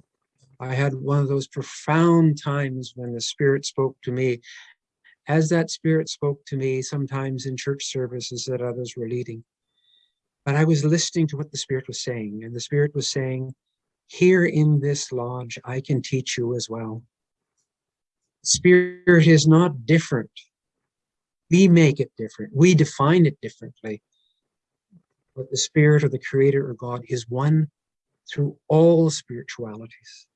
I had one of those profound times when the spirit spoke to me, as that spirit spoke to me sometimes in church services that others were leading. But I was listening to what the spirit was saying, and the spirit was saying, Here in this lodge, I can teach you as well. Spirit is not different. We make it different. We define it differently. But the spirit or the creator or God is one through all spiritualities.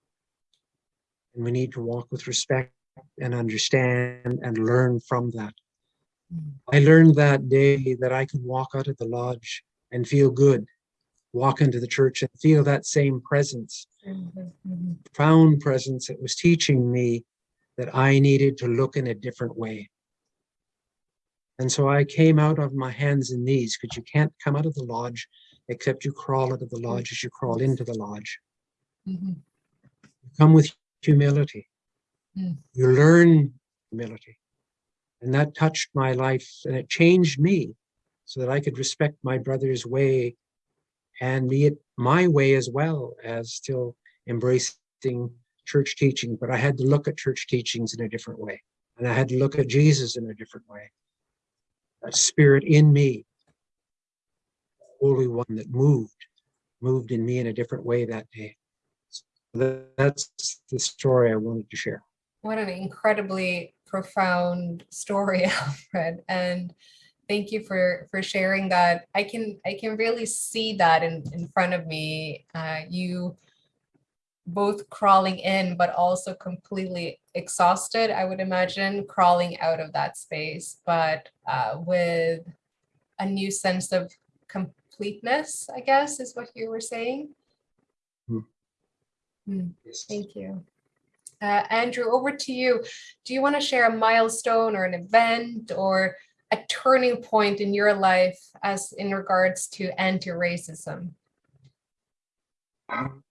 And we need to walk with respect and understand and learn from that.
Mm.
I learned that day that I could walk out of the lodge and feel good, walk into the church and feel that same presence, profound presence that was teaching me that I needed to look in a different way. And so I came out of my hands and knees because you can't come out of the lodge except you crawl out of the lodge as you crawl into the lodge.
Mhm.
come with humility.
Mm.
You learn humility. And that touched my life and it changed me so that I could respect my brother's way and be it my way as well as still embracing church teaching. But I had to look at church teachings in a different way. And I had to look at Jesus in a different way. That spirit in me, Holy One that moved, moved in me in a different way that day. That- That's the story I wanted to share.
What an incredibly profound story, Alfred. And thank you for for sharing that. I can I can really see that in in front of me. Uh, you both crawling in, but also completely exhausted. I would imagine crawling out of that space, but uh, with a new sense of completeness. I guess is what you were saying.
Yes.
Thank you. Uh, Andrew, over to you. Do you want to share a milestone or an event or a turning point in your life as in regards to anti-racism?
Um,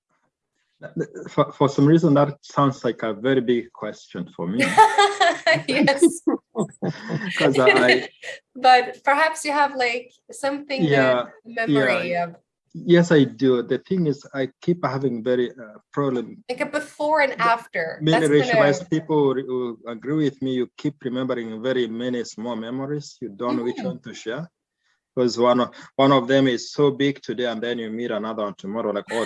for, for some reason, that sounds like a very big question for me.
yes.
I,
but perhaps you have like something
Yeah,
memory of
yes, I do. The thing is, I keep having very uh, problem.
like a before and after.
Many racialized
gonna-
people will- agree with me. You keep remembering very many small memories. You don't know which
Mhm.
one to share. Because one of one of them is so big today, and then you meet another one tomorrow. Like, oh,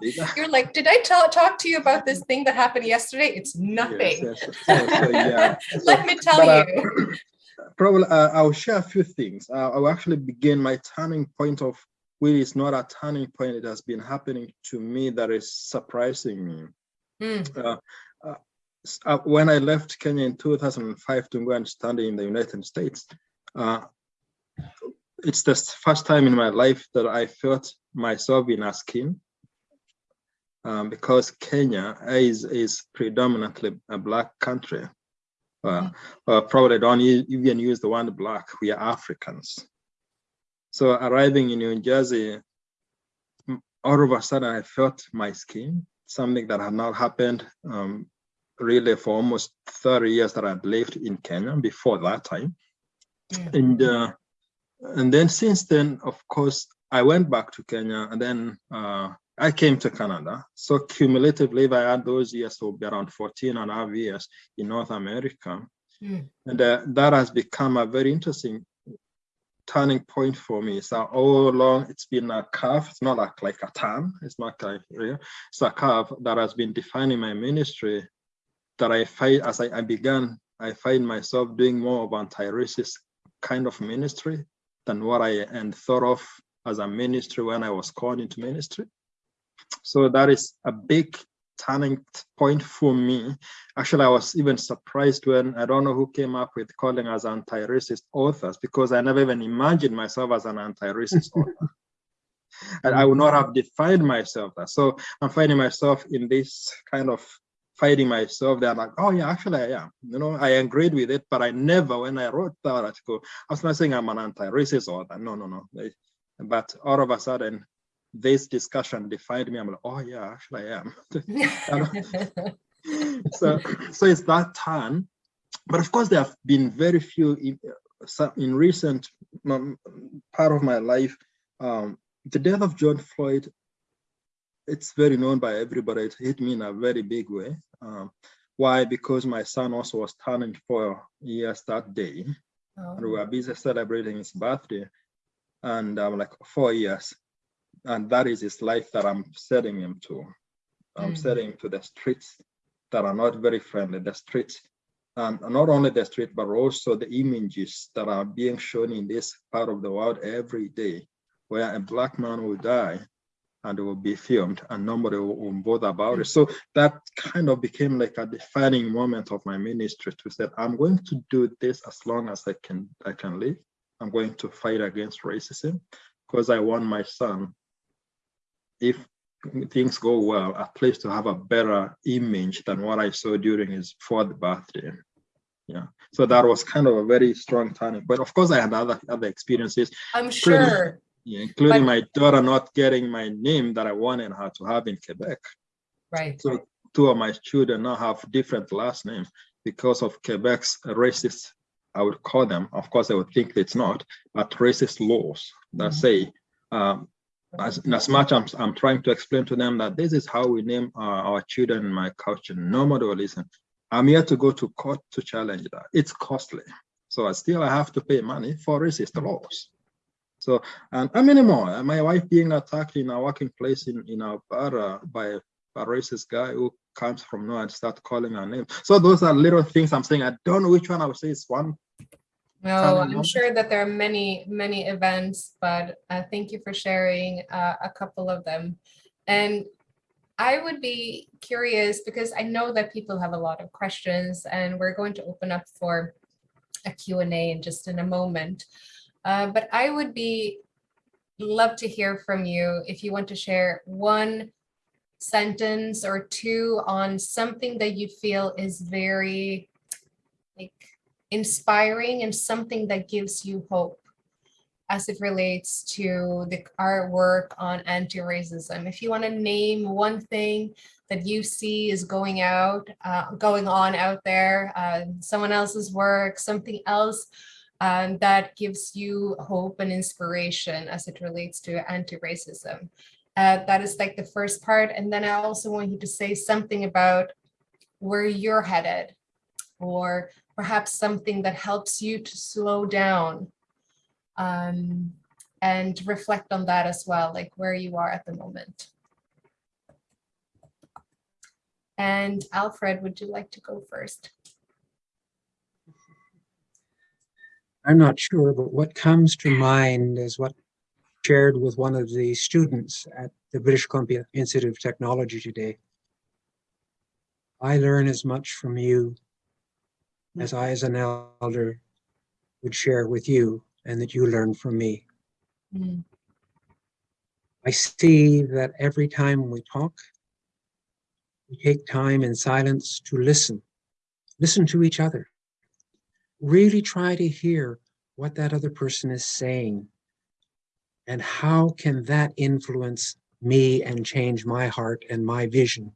this is so.
You're like, did I tell talk to you about this thing that happened yesterday? It's nothing.
yes. So, so, yeah.
Let me tell
but, uh,
you.
Probably, uh, I'll share a few things. Uh, I'll actually begin my turning point of which is not a turning point. It has been happening to me that is surprising me.
Mm,
Uh, uh, when I left Kenya in 2005 to go and study in the United States, uh, it's the first time in my life that I felt myself in a skin. Um, because Kenya is, is predominantly a black country. Uh, uh, probably don't even use the word black, we are Africans. So arriving in New Jersey, all of a sudden I felt my skin, something that had not happened um, really for almost 30 years that I'd lived in Kenya before that time.
Mm.
And uh, and then since then, of course, I went back to Kenya and then uh, I came to Canada. So cumulatively, if I had those years, so be around 14 and a half years in North America.
Mm.
And uh, that has become a very interesting turning point for me. So all along, it's been a curve. It's not like, like a turn. It's not like real. It's a curve that has been defining my ministry that I find as I, I began, I find myself doing more of anti-racist kind of ministry than what I and thought of as a ministry when I was called into ministry. So that is a big turning point for me. Actually, I was even surprised when I don't know who came up with calling us anti-racist authors because I never even imagined myself as an anti-racist author. And I would not have defined myself that. So I'm finding myself in this kind of fighting myself. They're like, oh yeah, actually I am. You know, I agreed with it, but I never, when I wrote that article, I was not saying I'm an anti-racist author. No, no, no. But all of a sudden, this discussion defined me. I'm like, oh yeah, actually I am. so so it's that turn. But of course there have been very few in, in recent um, part of my life um the death of john floyd it's very known by everybody. It hit me in a very big way. Um why? Because my son also was turning four years that day. And we
Oh,
were busy celebrating his birthday. And i'm like four years and that is his life that i'm setting him to. I'm
Mm.
setting him to the streets that are not very friendly the streets. And not only the street but also the images that are being shown in this part of the world every day where a black man will die and it will be filmed and nobody will, will bother about it. So that kind of became like a defining moment of my ministry to say i'm going to do this as long as i can i can live. I'm going to fight against racism because i want my son if things go well at least to have a better image than what i saw during his fourth birthday yeah so that was kind of a very strong turning but of course i had other other experiences
I'm sure.
yeah, including
But-
my daughter not getting my name that i wanted her to have in quebec
Right.
so two of my children now have different last names because of Quebec's racist, I would call them, of course, I would think it's not, but racist laws that
Mhm.
say, um, as, in as much I'm, I'm trying to explain to them that this is how we name our, our children in my culture, nobody will listen. I'm here to go to court to challenge that. It's costly. So I still I have to pay money for racist laws. So, and many more? My wife being attacked in a working place in, in Alberta uh, by a racist guy who comes from nowhere and start calling her name. So those are little things I'm saying. I don't know which one I would say is one.
No, I'm sure that there are many, many events, but uh, thank you for sharing uh, a couple of them. And I would be curious because I know that people have a lot of questions and we're going to open up for a Q&A in just in a moment. Uh, But I would be, love to hear from you if you want to share one sentence or two on something that you feel is very like inspiring and something that gives you hope as it relates to the, our work on anti-racism. If you want to name one thing that you see is going out, uh, going on out there, uh, someone else's work, something else um, that gives you hope and inspiration as it relates to anti-racism. Uh, that is like the first part. And then I also want you to say something about where you're headed or perhaps something that helps you to slow down um, and reflect on that as well, like where you are at the moment. And Alfred, would you like to go first?
I'm not sure, but what comes to mind is what shared with one of the students at the British Columbia Institute of Technology today. I learn as much from you as I, as an elder, would share with you and that you learn from me.
Mm,
I see that every time we talk, we take time in silence to listen, listen to each other. Really try to hear what that other person is saying and how can that influence me and change my heart and my vision.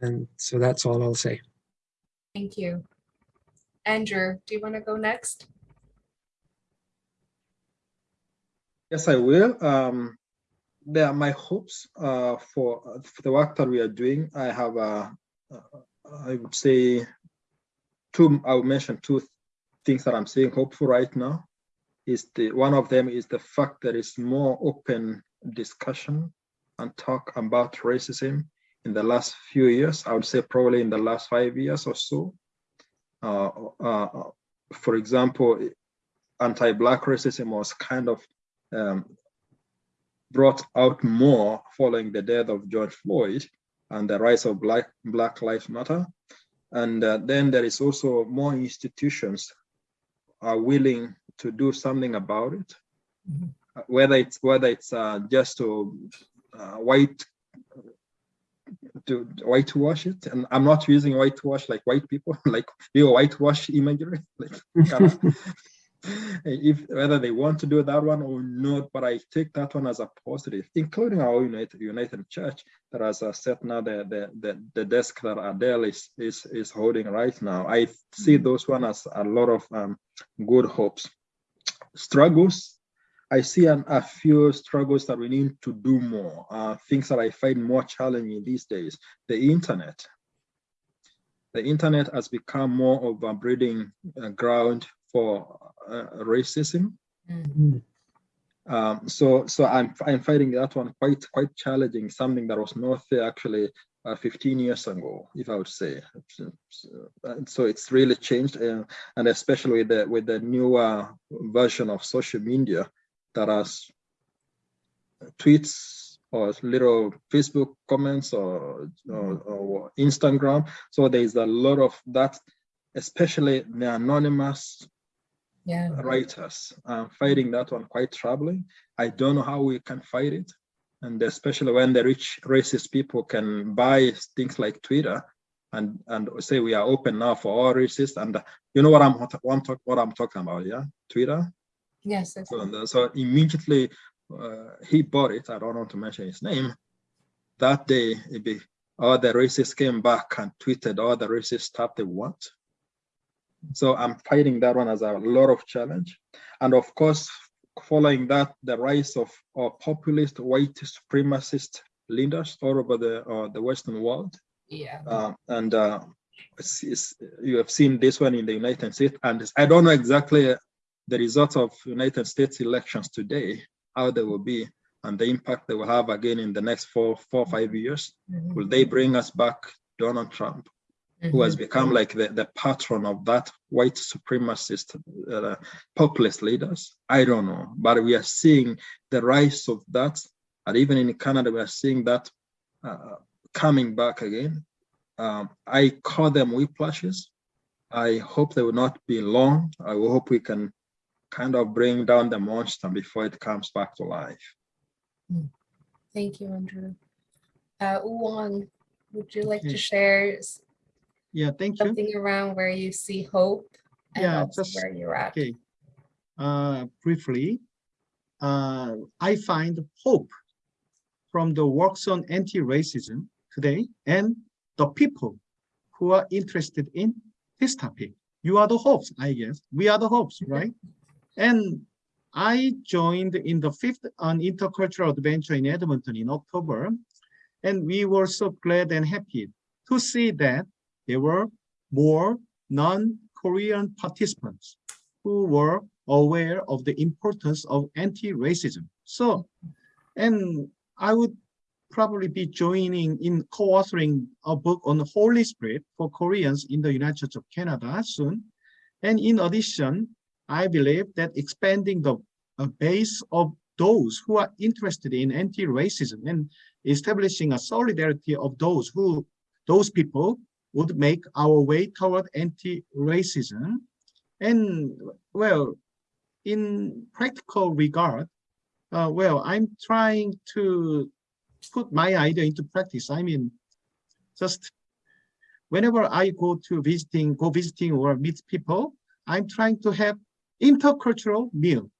And so that's all I'll say.
Thank you. Andrew, do you want to go next?
Yes, I will. Um, they are my hopes uh, for, for the work that we are doing. I have, uh, uh, I would say, two. I will mention two things that I'm seeing hopeful right now. Is the one of them is the fact that it's more open discussion and talk about racism in the last few years. I would say probably in the last five years or so. Uh, uh, for example, anti-black racism was kind of um, brought out more following the death of George Floyd and the rise of Black, Black Lives Matter. And uh, then there is also more institutions are willing to do something about it,
Mhm.
Uh, whether it's whether it's uh, just to uh, white to whitewash it. And I'm not using whitewash like white people, like your whitewash imagery, like kind of if whether they want to do that one or not, but I take that one as a positive, including our United United Church that has uh, set now the, the the the desk that Adele is is is holding right now. I see those one as a lot of um, good hopes. Struggles, I see an, a few struggles that we need to do more. Uh, things that I find more challenging these days. The internet. The internet has become more of a breeding uh, ground for uh, racism.
Mm,
Um, so so I'm I'm finding that one quite quite challenging. Something that was not there actually uh, 15 years ago, if I would say. So, so it's really changed, uh, and especially with the with the newer version of social media that has tweets or little Facebook comments or, or, or Instagram. So there's a lot of that, especially the anonymous
Yeah.
writers. I'm finding that one quite troubling. I don't know how we can fight it. And especially when the rich racist people can buy things like Twitter and, and say we are open now for all racists. And uh, you know what I'm, what I'm, what I'm talking about, yeah? Twitter.
Yes.
So, and so immediately uh, he bought it. I don't want to mention his name. That day, be, all the racists came back and tweeted all the racist stuff they want. So I'm fighting that one as a lot of challenge. And of course, following that, the rise of, of populist white supremacist leaders all over the, uh, the Western world.
Yeah.
Uh, and uh, it's, it's- you have seen this one in the United States, and I don't know exactly the results of United States elections today, how they will be, and the impact they will have again in the next four, four, five years.
Mhm,
Will they bring us back Donald Trump, who has
mhm.
become like the, the patron of that white supremacist uh, populist leaders? I don't know, but we are seeing the rise of that, and even in Canada, we are seeing that uh, coming back again. Um, I call them whiplashes. I hope they will not be long. I will hope we can kind of bring down the monster before it comes back to life.
Thank you, Andrew. Uh, Wong, would you like to share
Yeah, thank you.
something around where you see hope? and
Yeah,
also
just-
Where you're at?
Okay. uh, briefly, uh, I find hope from the works on anti-racism today and the people who are interested in this topic. You are the hopes, I guess. We are the hopes, right? And I joined in the fifth on intercultural adventure in Edmonton in October, and we were so glad and happy to see that there were more non-Korean participants who were aware of the importance of anti-racism. So, and I would probably be joining in co-authoring a book on the Holy Spirit for Koreans in the United States of Canada soon. And in addition, I believe that expanding the uh, base of those who are interested in anti-racism and establishing a solidarity of those who, those people would make our way toward anti-racism. And well, in practical regard, uh, well, I'm trying to put my idea into practice. I mean, just whenever I go to visiting, go visiting or meet people, I'm trying to have intercultural meal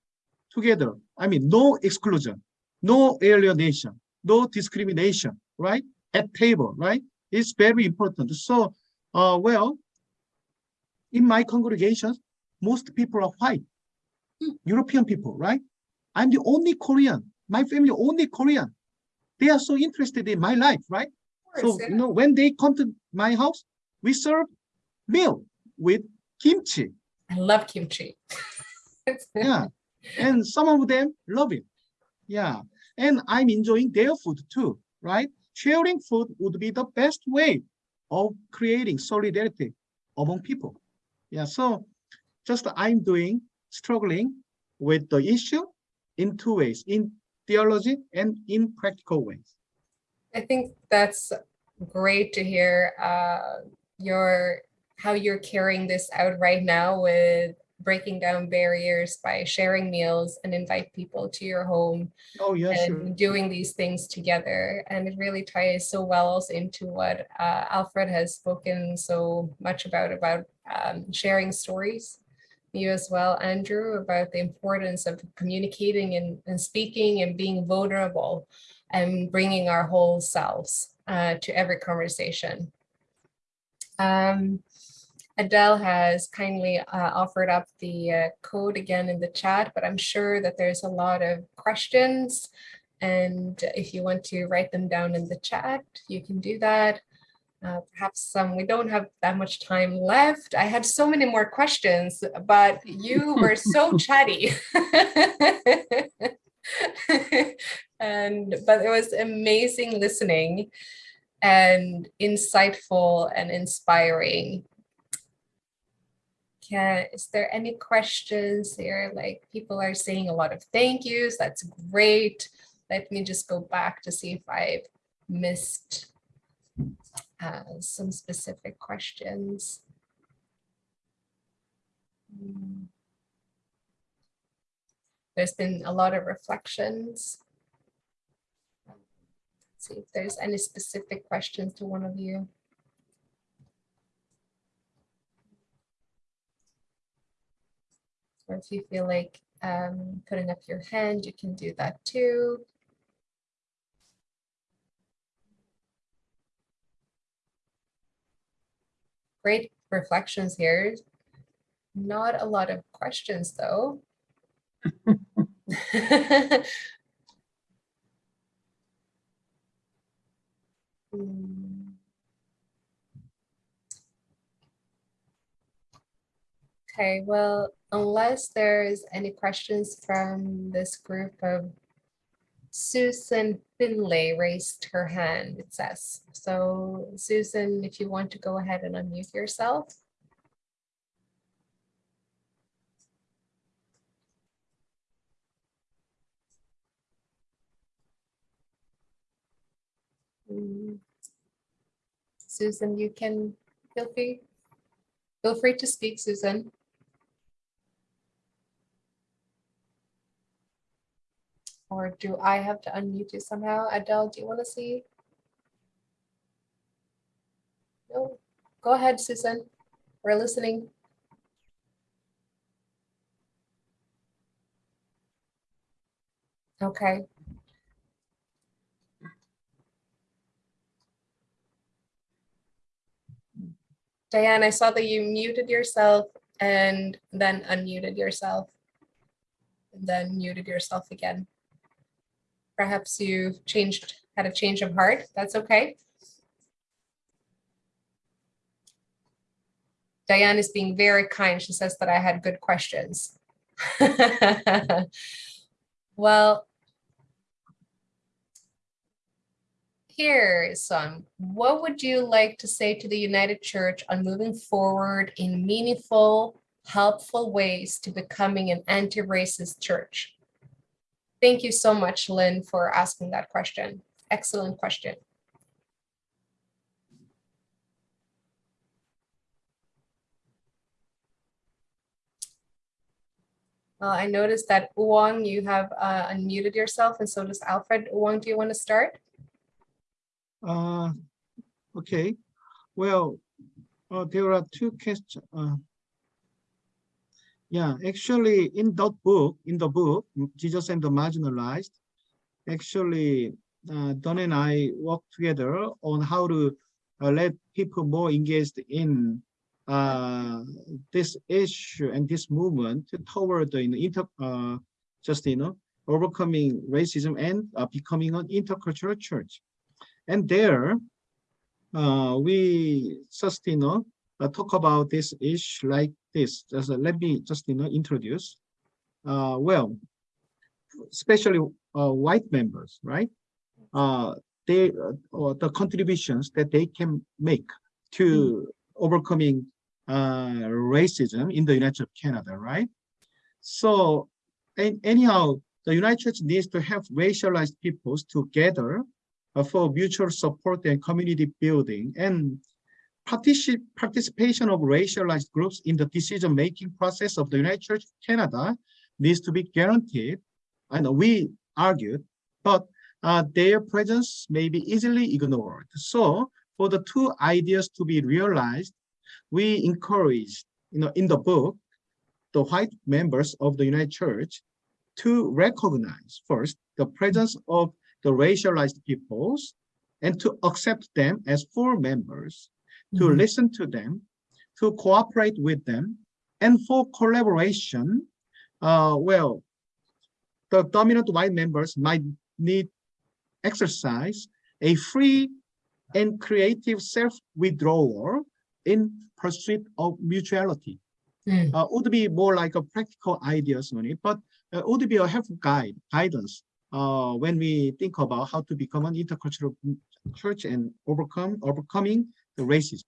together. I mean, no exclusion, no alienation, no discrimination, right? At table, right? It's very important. So, uh, well, in my congregation, most people are white, European people, right? I'm the only Korean. My family only Korean. They are so interested in my life, right? So, you know, when they come to my house, we serve meal with kimchi.
I love kimchi.
Yeah. And some of them love it. Yeah. And I'm enjoying their food too, right? Sharing food would be the best way of creating solidarity among people. Yeah. So just I'm doing, struggling with the issue in two ways, in theology and in practical ways.
I think that's great to hear uh, your how you're carrying this out right now with breaking down barriers by sharing meals and invite people to your home
Oh, yeah,
and
sure.
doing these things together. And it really ties so well also into what uh, Alfred has spoken so much about, about um, sharing stories. You as well, Andrew, about the importance of communicating and, and speaking and being vulnerable and bringing our whole selves uh, to every conversation. Um, Adele has kindly uh, offered up the uh, code again in the chat, but I'm sure that there's a lot of questions. And if you want to write them down in the chat, you can do that. Uh, perhaps some, we don't have that much time left. I had so many more questions, but you were so chatty. and, but it was amazing listening and insightful and inspiring can, is there any questions here? Like people are saying a lot of thank yous. That's great. Let me just go back to see if I've missed uh, some specific questions. Hmm. There's been a lot of reflections. Let's see if there's any specific questions to one of you. Or if you feel like um, putting up your hand, you can do that too. Great reflections here. Not a lot of questions though. Hmm. Okay, well, unless there's any questions from this group of Susan Finlay raised her hand, it says. So Susan, if you want to go ahead and unmute yourself. Mm. Susan, you can feel free. Feel free to speak, Susan. Or do I have to unmute you somehow? Adele, do you want to see? No, go ahead, Susan. We're listening. Okay. Diane, I saw that you muted yourself and then unmuted yourself. And then muted yourself again. Perhaps you changed, had a change of heart. That's okay. Diane is being very kind. She says that I had good questions. Well, here is some. What would you like to say to the United Church on moving forward in meaningful, helpful ways to becoming an anti-racist church? Thank you so much, Lynn, for asking that question. Excellent question. Well, I noticed that Uwang, you have uh, unmuted yourself and so does Alfred. Uwang, do you want to start?
Uh, okay, well, uh, there are two questions. Yeah, actually, in that book, in the book, Jesus and the Marginalized, actually, uh, Don and I work together on how to uh, let people more engaged in uh, this issue and this movement toward the inter, uh, just you know, overcoming racism and uh, becoming an intercultural church. And there, uh, we just, you know, uh, talk about this issue like this. Just uh, let me just, you know, introduce. Uh, well, especially uh, white members, right? Uh, they, uh, or the contributions that they can make to overcoming uh, racism in the United States of Canada, right? So, and anyhow, the United Church needs to have racialized peoples together for mutual support and community building and partici participation of racialized groups in the decision-making process of the United Church of Canada needs to be guaranteed. And we argued, but uh, their presence may be easily ignored. So for the two ideas to be realized, we encourage, you know, in the book, the white members of the United Church to recognize first the presence of the racialized peoples and to accept them as full members, to
Mhm.
listen to them, to cooperate with them, and for collaboration, uh, well, the dominant white members might need exercise a free and creative self-withdrawal in pursuit of mutuality.
Hmm.
Uh, would be more like a practical ideas on it, but uh, would be a helpful guide, guidance uh, when we think about how to become an intercultural church and overcome overcoming the racism.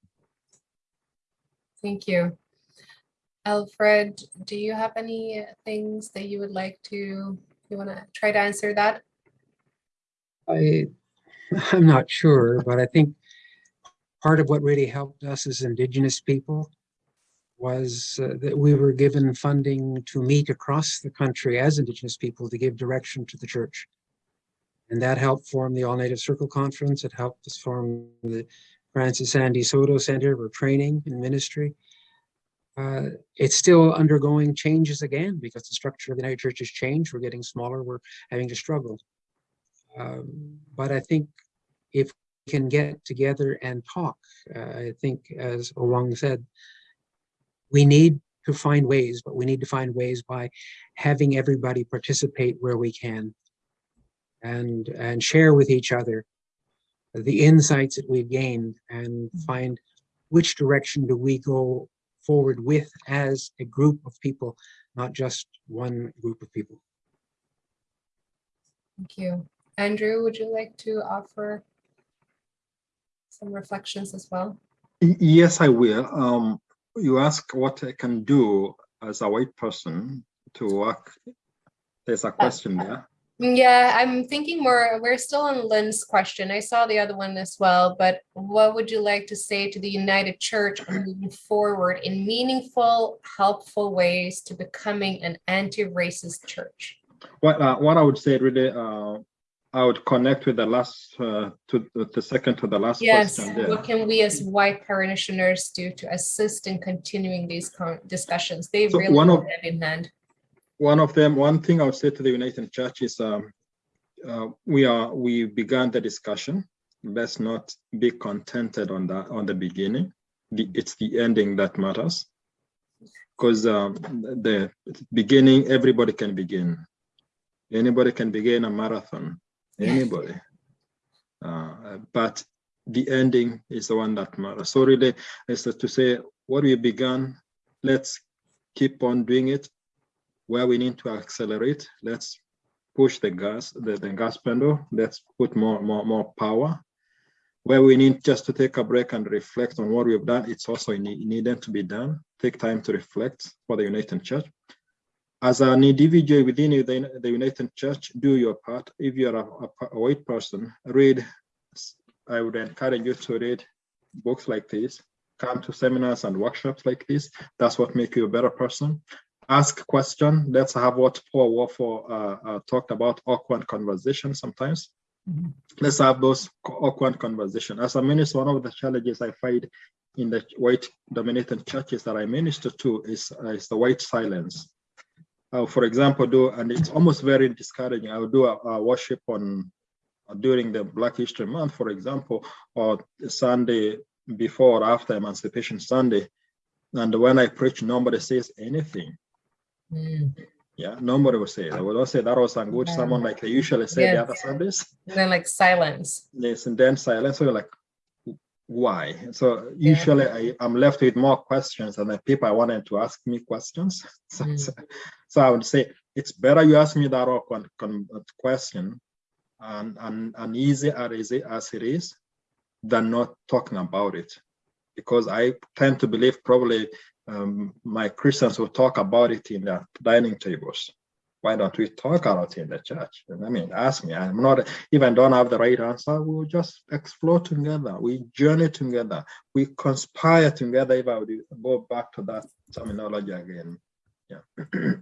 Thank you. Alfred, do you have any things that you would like to, you want to try to answer that?
I, I'm not sure, but I think part of what really helped us as Indigenous people was uh, that we were given funding to meet across the country as Indigenous people to give direction to the church. And that helped form the All Native Circle Conference. It helped us form the Francis Sandy Soto Center for Training and Ministry. Uh, it's still undergoing changes again because the structure of the United Church has changed. We're getting smaller. We're having to struggle. Um, but I think if we can get together and talk, uh, I think, as Owang said, we need to find ways, but we need to find ways by having everybody participate where we can and and share with each other the insights that we've gained and find which direction do we go forward with as a group of people, not just one group of people.
Thank you. Andrew, would you like to offer some reflections as well?
Yes, I will. Um, you ask what I can do as a white person to work. There's a question there.
Yeah, I'm thinking more, we're still on Lynn's question. I saw the other one as well, but what would you like to say to the United Church moving forward in meaningful, helpful ways to becoming an anti-racist church?
What uh, what I would say really, uh, I would connect with the last uh, to the- second to the last
Yes,
question there.
what can we as white parishioners do to assist in continuing these con- discussions? They
So
really
one of-
hand in hand.
One of them, one thing I would say to the United Church is um, uh, we are we began the discussion. Let's not be contented on that on the beginning. The, it's the ending that matters. Because um, the beginning, everybody can begin. Anybody can begin a marathon. Anybody. Uh, but the ending is the one that matters. So really, is to say what we began. Let's keep on doing it. Where we need to accelerate, let's push the gas, the, the gas pedal. Let's put more, more, more power. Where we need just to take a break and reflect on what we've done, it's also needed to be done. Take time to reflect for the United Church. As an individual within the, United Church, do your part. If you're a, a white person, read. I would encourage you to read books like this, come to seminars and workshops like this. That's what makes you a better person ask question. Let's have what Paul Warford uh, uh, talked about, awkward conversation sometimes.
Mhm.
Let's have those awkward conversation. As a minister, one of the challenges I find in the white dominated churches that I minister to is, uh, is the white silence. Uh, for example, do, and it's almost very discouraging. I will do a, a worship on uh, during the Black History Month, for example, or Sunday before or after Emancipation Sunday. And when I preach, nobody says anything.
Mm.
Yeah, nobody will say. it. They will say that was good
Yeah.
sermon, like they usually say the
Yeah.
other Sundays.
And then like silence.
Yes, and then silence. So you're like, why? So
Yeah.
usually I, I'm left with more questions and the people I wanted to ask me questions. So,
Mm.
so, so I would say it's better you ask me that con- question and, and, and easy as it is- as it is than not talking about it. Because I tend to believe probably um, my Christians will talk about it in their dining tables. Why don't we talk about it in the church? I mean, ask me. I'm not even don't have the right answer. We'll just explore together. We journey together. We conspire together. If I would go back to that terminology again. Yeah.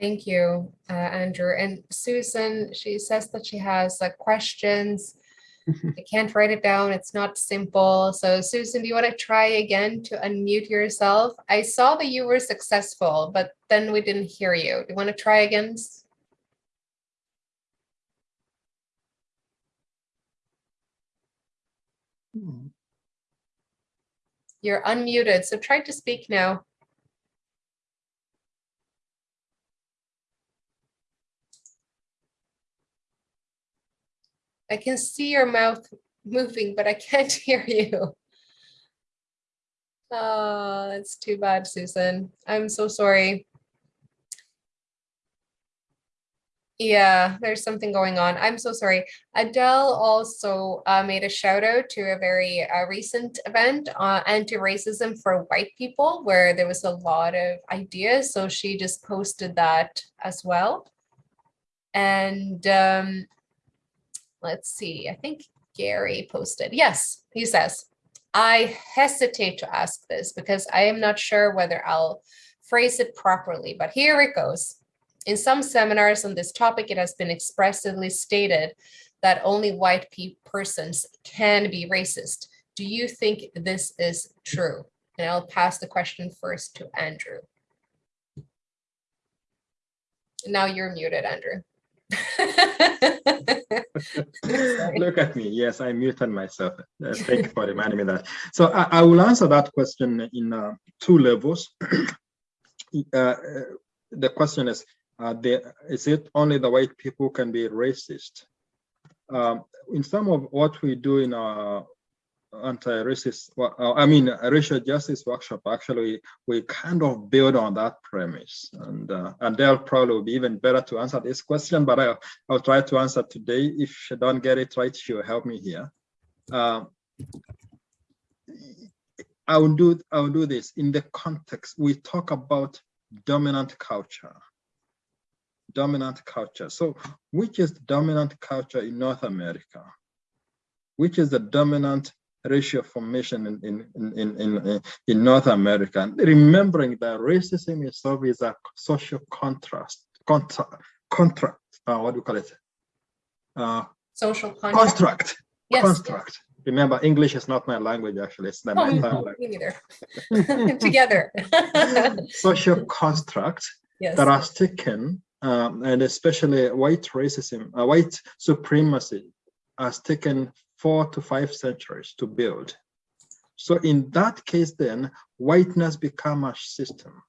Thank you, uh, Andrew. And Susan, she says that she has uh, questions. I can't write it down. It's not simple. So Susan, do you want to try again to unmute yourself? I saw that you were successful, but then we didn't hear you. Do you want to try again? Hmm. You're unmuted, so try to speak now. I can see your mouth moving, but I can't hear you. Oh, that's too bad, Susan. I'm so sorry. Yeah, there's something going on. I'm so sorry. Adele also uh, made a shout out to a very uh, recent event, uh, anti-racism for white people, where there was a lot of ideas. So she just posted that as well. And um, let's see, I think Gary posted. Yes, he says, I hesitate to ask this because I am not sure whether I'll phrase it properly, but here it goes. In some seminars on this topic, it has been expressively stated that only white pe- persons can be racist. Do you think this is true? And I'll pass the question first to Andrew. Now you're muted, Andrew.
Look at me. Yes, I muted myself. Uh, thank you for reminding me that. So I, I will answer that question in uh, two levels. uh, uh, the question is, the, is it only the white people can be racist? Um, in some of what we do in our anti-racist, uh, I mean, racial justice workshop, actually, we kind of build on that premise. And uh, and they'll probably be even better to answer this question, but I'll, I'll try to answer today. If she don't get it right, she'll help me here. Um, I will do I will do this in the context. We talk about dominant culture. Dominant culture. So which is the dominant culture in North America? Which is the dominant racial formation in, in, in, in, in, North America? And remembering that racism itself is a social contrast, contra, contract, uh, what do you call it? Uh,
Social contract.
construct,
Yes.
construct. Remember, English is not my language, actually, it's not
Oh,
my third language.
neither. Together.
Social construct
Yes.
that has taken um, and especially white racism, uh, white supremacy has taken four to five centuries to build. So in that case, then whiteness become a system.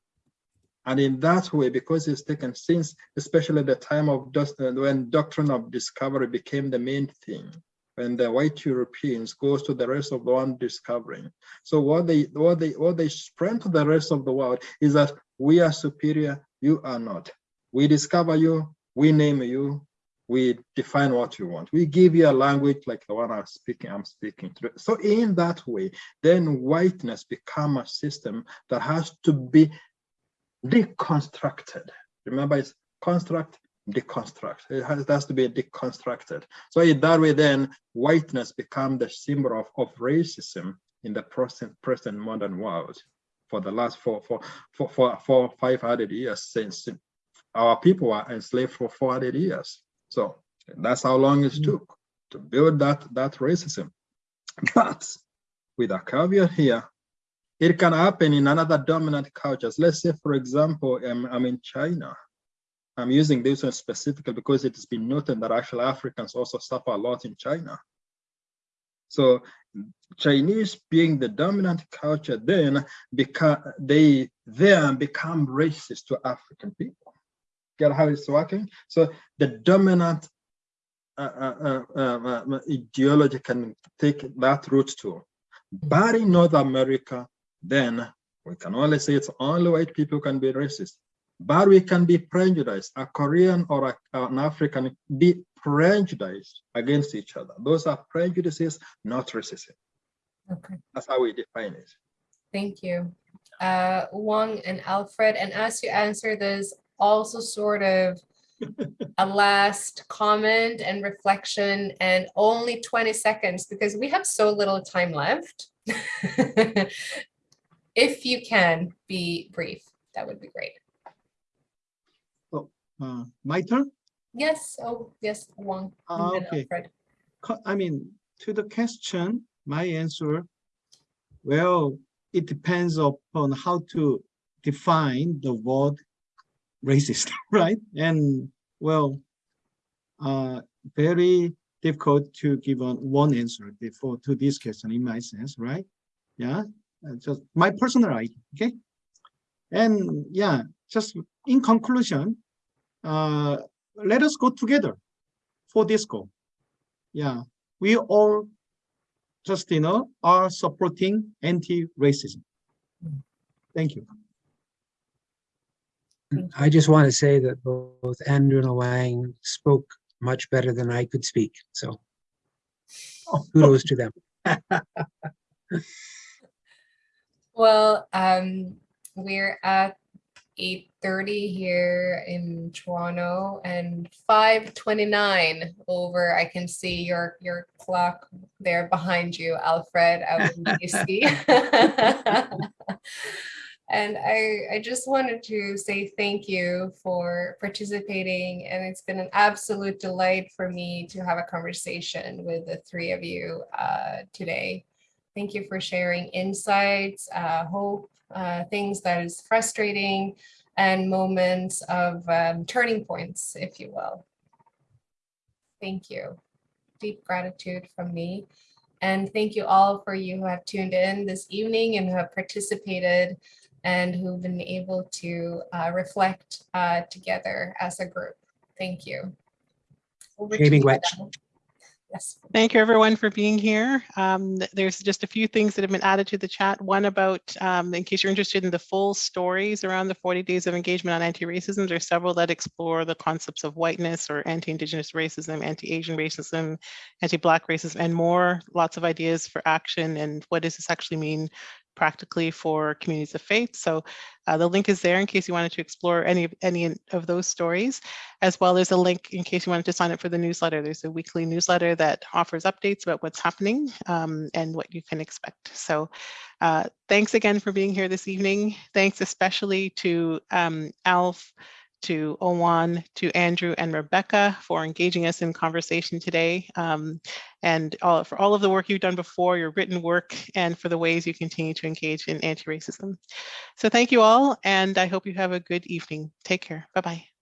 And in that way, because it's taken since, especially the time of when doctrine of discovery became the main thing, when the white Europeans goes to the rest of the world discovering. So what they what they what they spread to the rest of the world is that we are superior, you are not. We discover you, we name you, we define what you want. We give you a language like the one I'm speaking, I'm speaking through. So in that way, then whiteness become a system that has to be deconstructed. Remember, it's construct, deconstruct. It has, it has to be deconstructed. So in that way, then whiteness become the symbol of, of racism in the present, present modern world for the last four, four, four, four, four, 500 years since our people were enslaved for 400 years. So that's how long it took to build that, that racism. But with a caveat here, it can happen in another dominant cultures. Let's say, for example, um, I'm in China. I'm using this one specifically because it has been noted that actually Africans also suffer a lot in China. So Chinese being the dominant culture then become they then become racist to African people. Get how it's working? So the dominant uh, uh, uh, uh ideology can take that route too. But in North America, then we can only say it's only white people can be racist. But we can be prejudiced. A Korean or a, an African be prejudiced against each other. Those are prejudices, not racism.
Okay,
That's how we define it.
thank you. Uh, Wong and Alfred, and as you answer this, also sort of a last comment and reflection and only 20 seconds because we have so little time left. If you can be brief, that would be great.
Uh, my turn?
Yes, oh, yes, Wong. and
Ah, okay.
Alfred.
I mean, to the question, my answer, well, it depends upon how to define the word racist, right? And well, uh, very difficult to give on one answer before to this question in my sense, right? Yeah, uh, just my personal idea, okay? And yeah, just in conclusion, uh, let us go together for this goal yeah, we all just, you know, are supporting anti-racism. Thank you.
I just want to say that both Andrew and Wang spoke much better than I could speak. So kudos to them.
Well, um, we're at eight thirty here in Toronto and five twenty-nine over. I can see your, your clock there behind you, Alfred, out in DC. And I, I just wanted to say thank you for participating and it's been an absolute delight for me to have a conversation with the three of you uh, today. Thank you for sharing insights, uh, hope, uh, things that is frustrating and moments of um, turning points, if you will. Thank you. Deep gratitude from me. And thank you all for you who have tuned in this evening and who have participated and who've been able to uh, reflect uh, together as a group. Thank you. Over to
Wetch.
Yes.
Thank you everyone for being here. Um, there's just a few things that have been added to the chat. One about, um, in case you're interested in the full stories around the 40 days of engagement on anti-racism, there's several that explore the concepts of whiteness or anti-indigenous racism, anti-Asian racism, anti-black racism, and more. Lots of ideas for action and what does this actually mean practically for communities of faith. So uh, the link is there in case you wanted to explore any of any of those stories, as well as a link in case you wanted to sign up for the newsletter. There's a weekly newsletter that offers updates about what's happening um, and what you can expect. So uh, thanks again for being here this evening. Thanks especially to um, Alf, to Owan, to Andrew and Rebecca for engaging us in conversation today. Um, and all, for all of the work you've done before, your written work, and for the ways you continue to engage in anti-racism. So thank you all, and I hope you have a good evening. Take care. Bye-bye.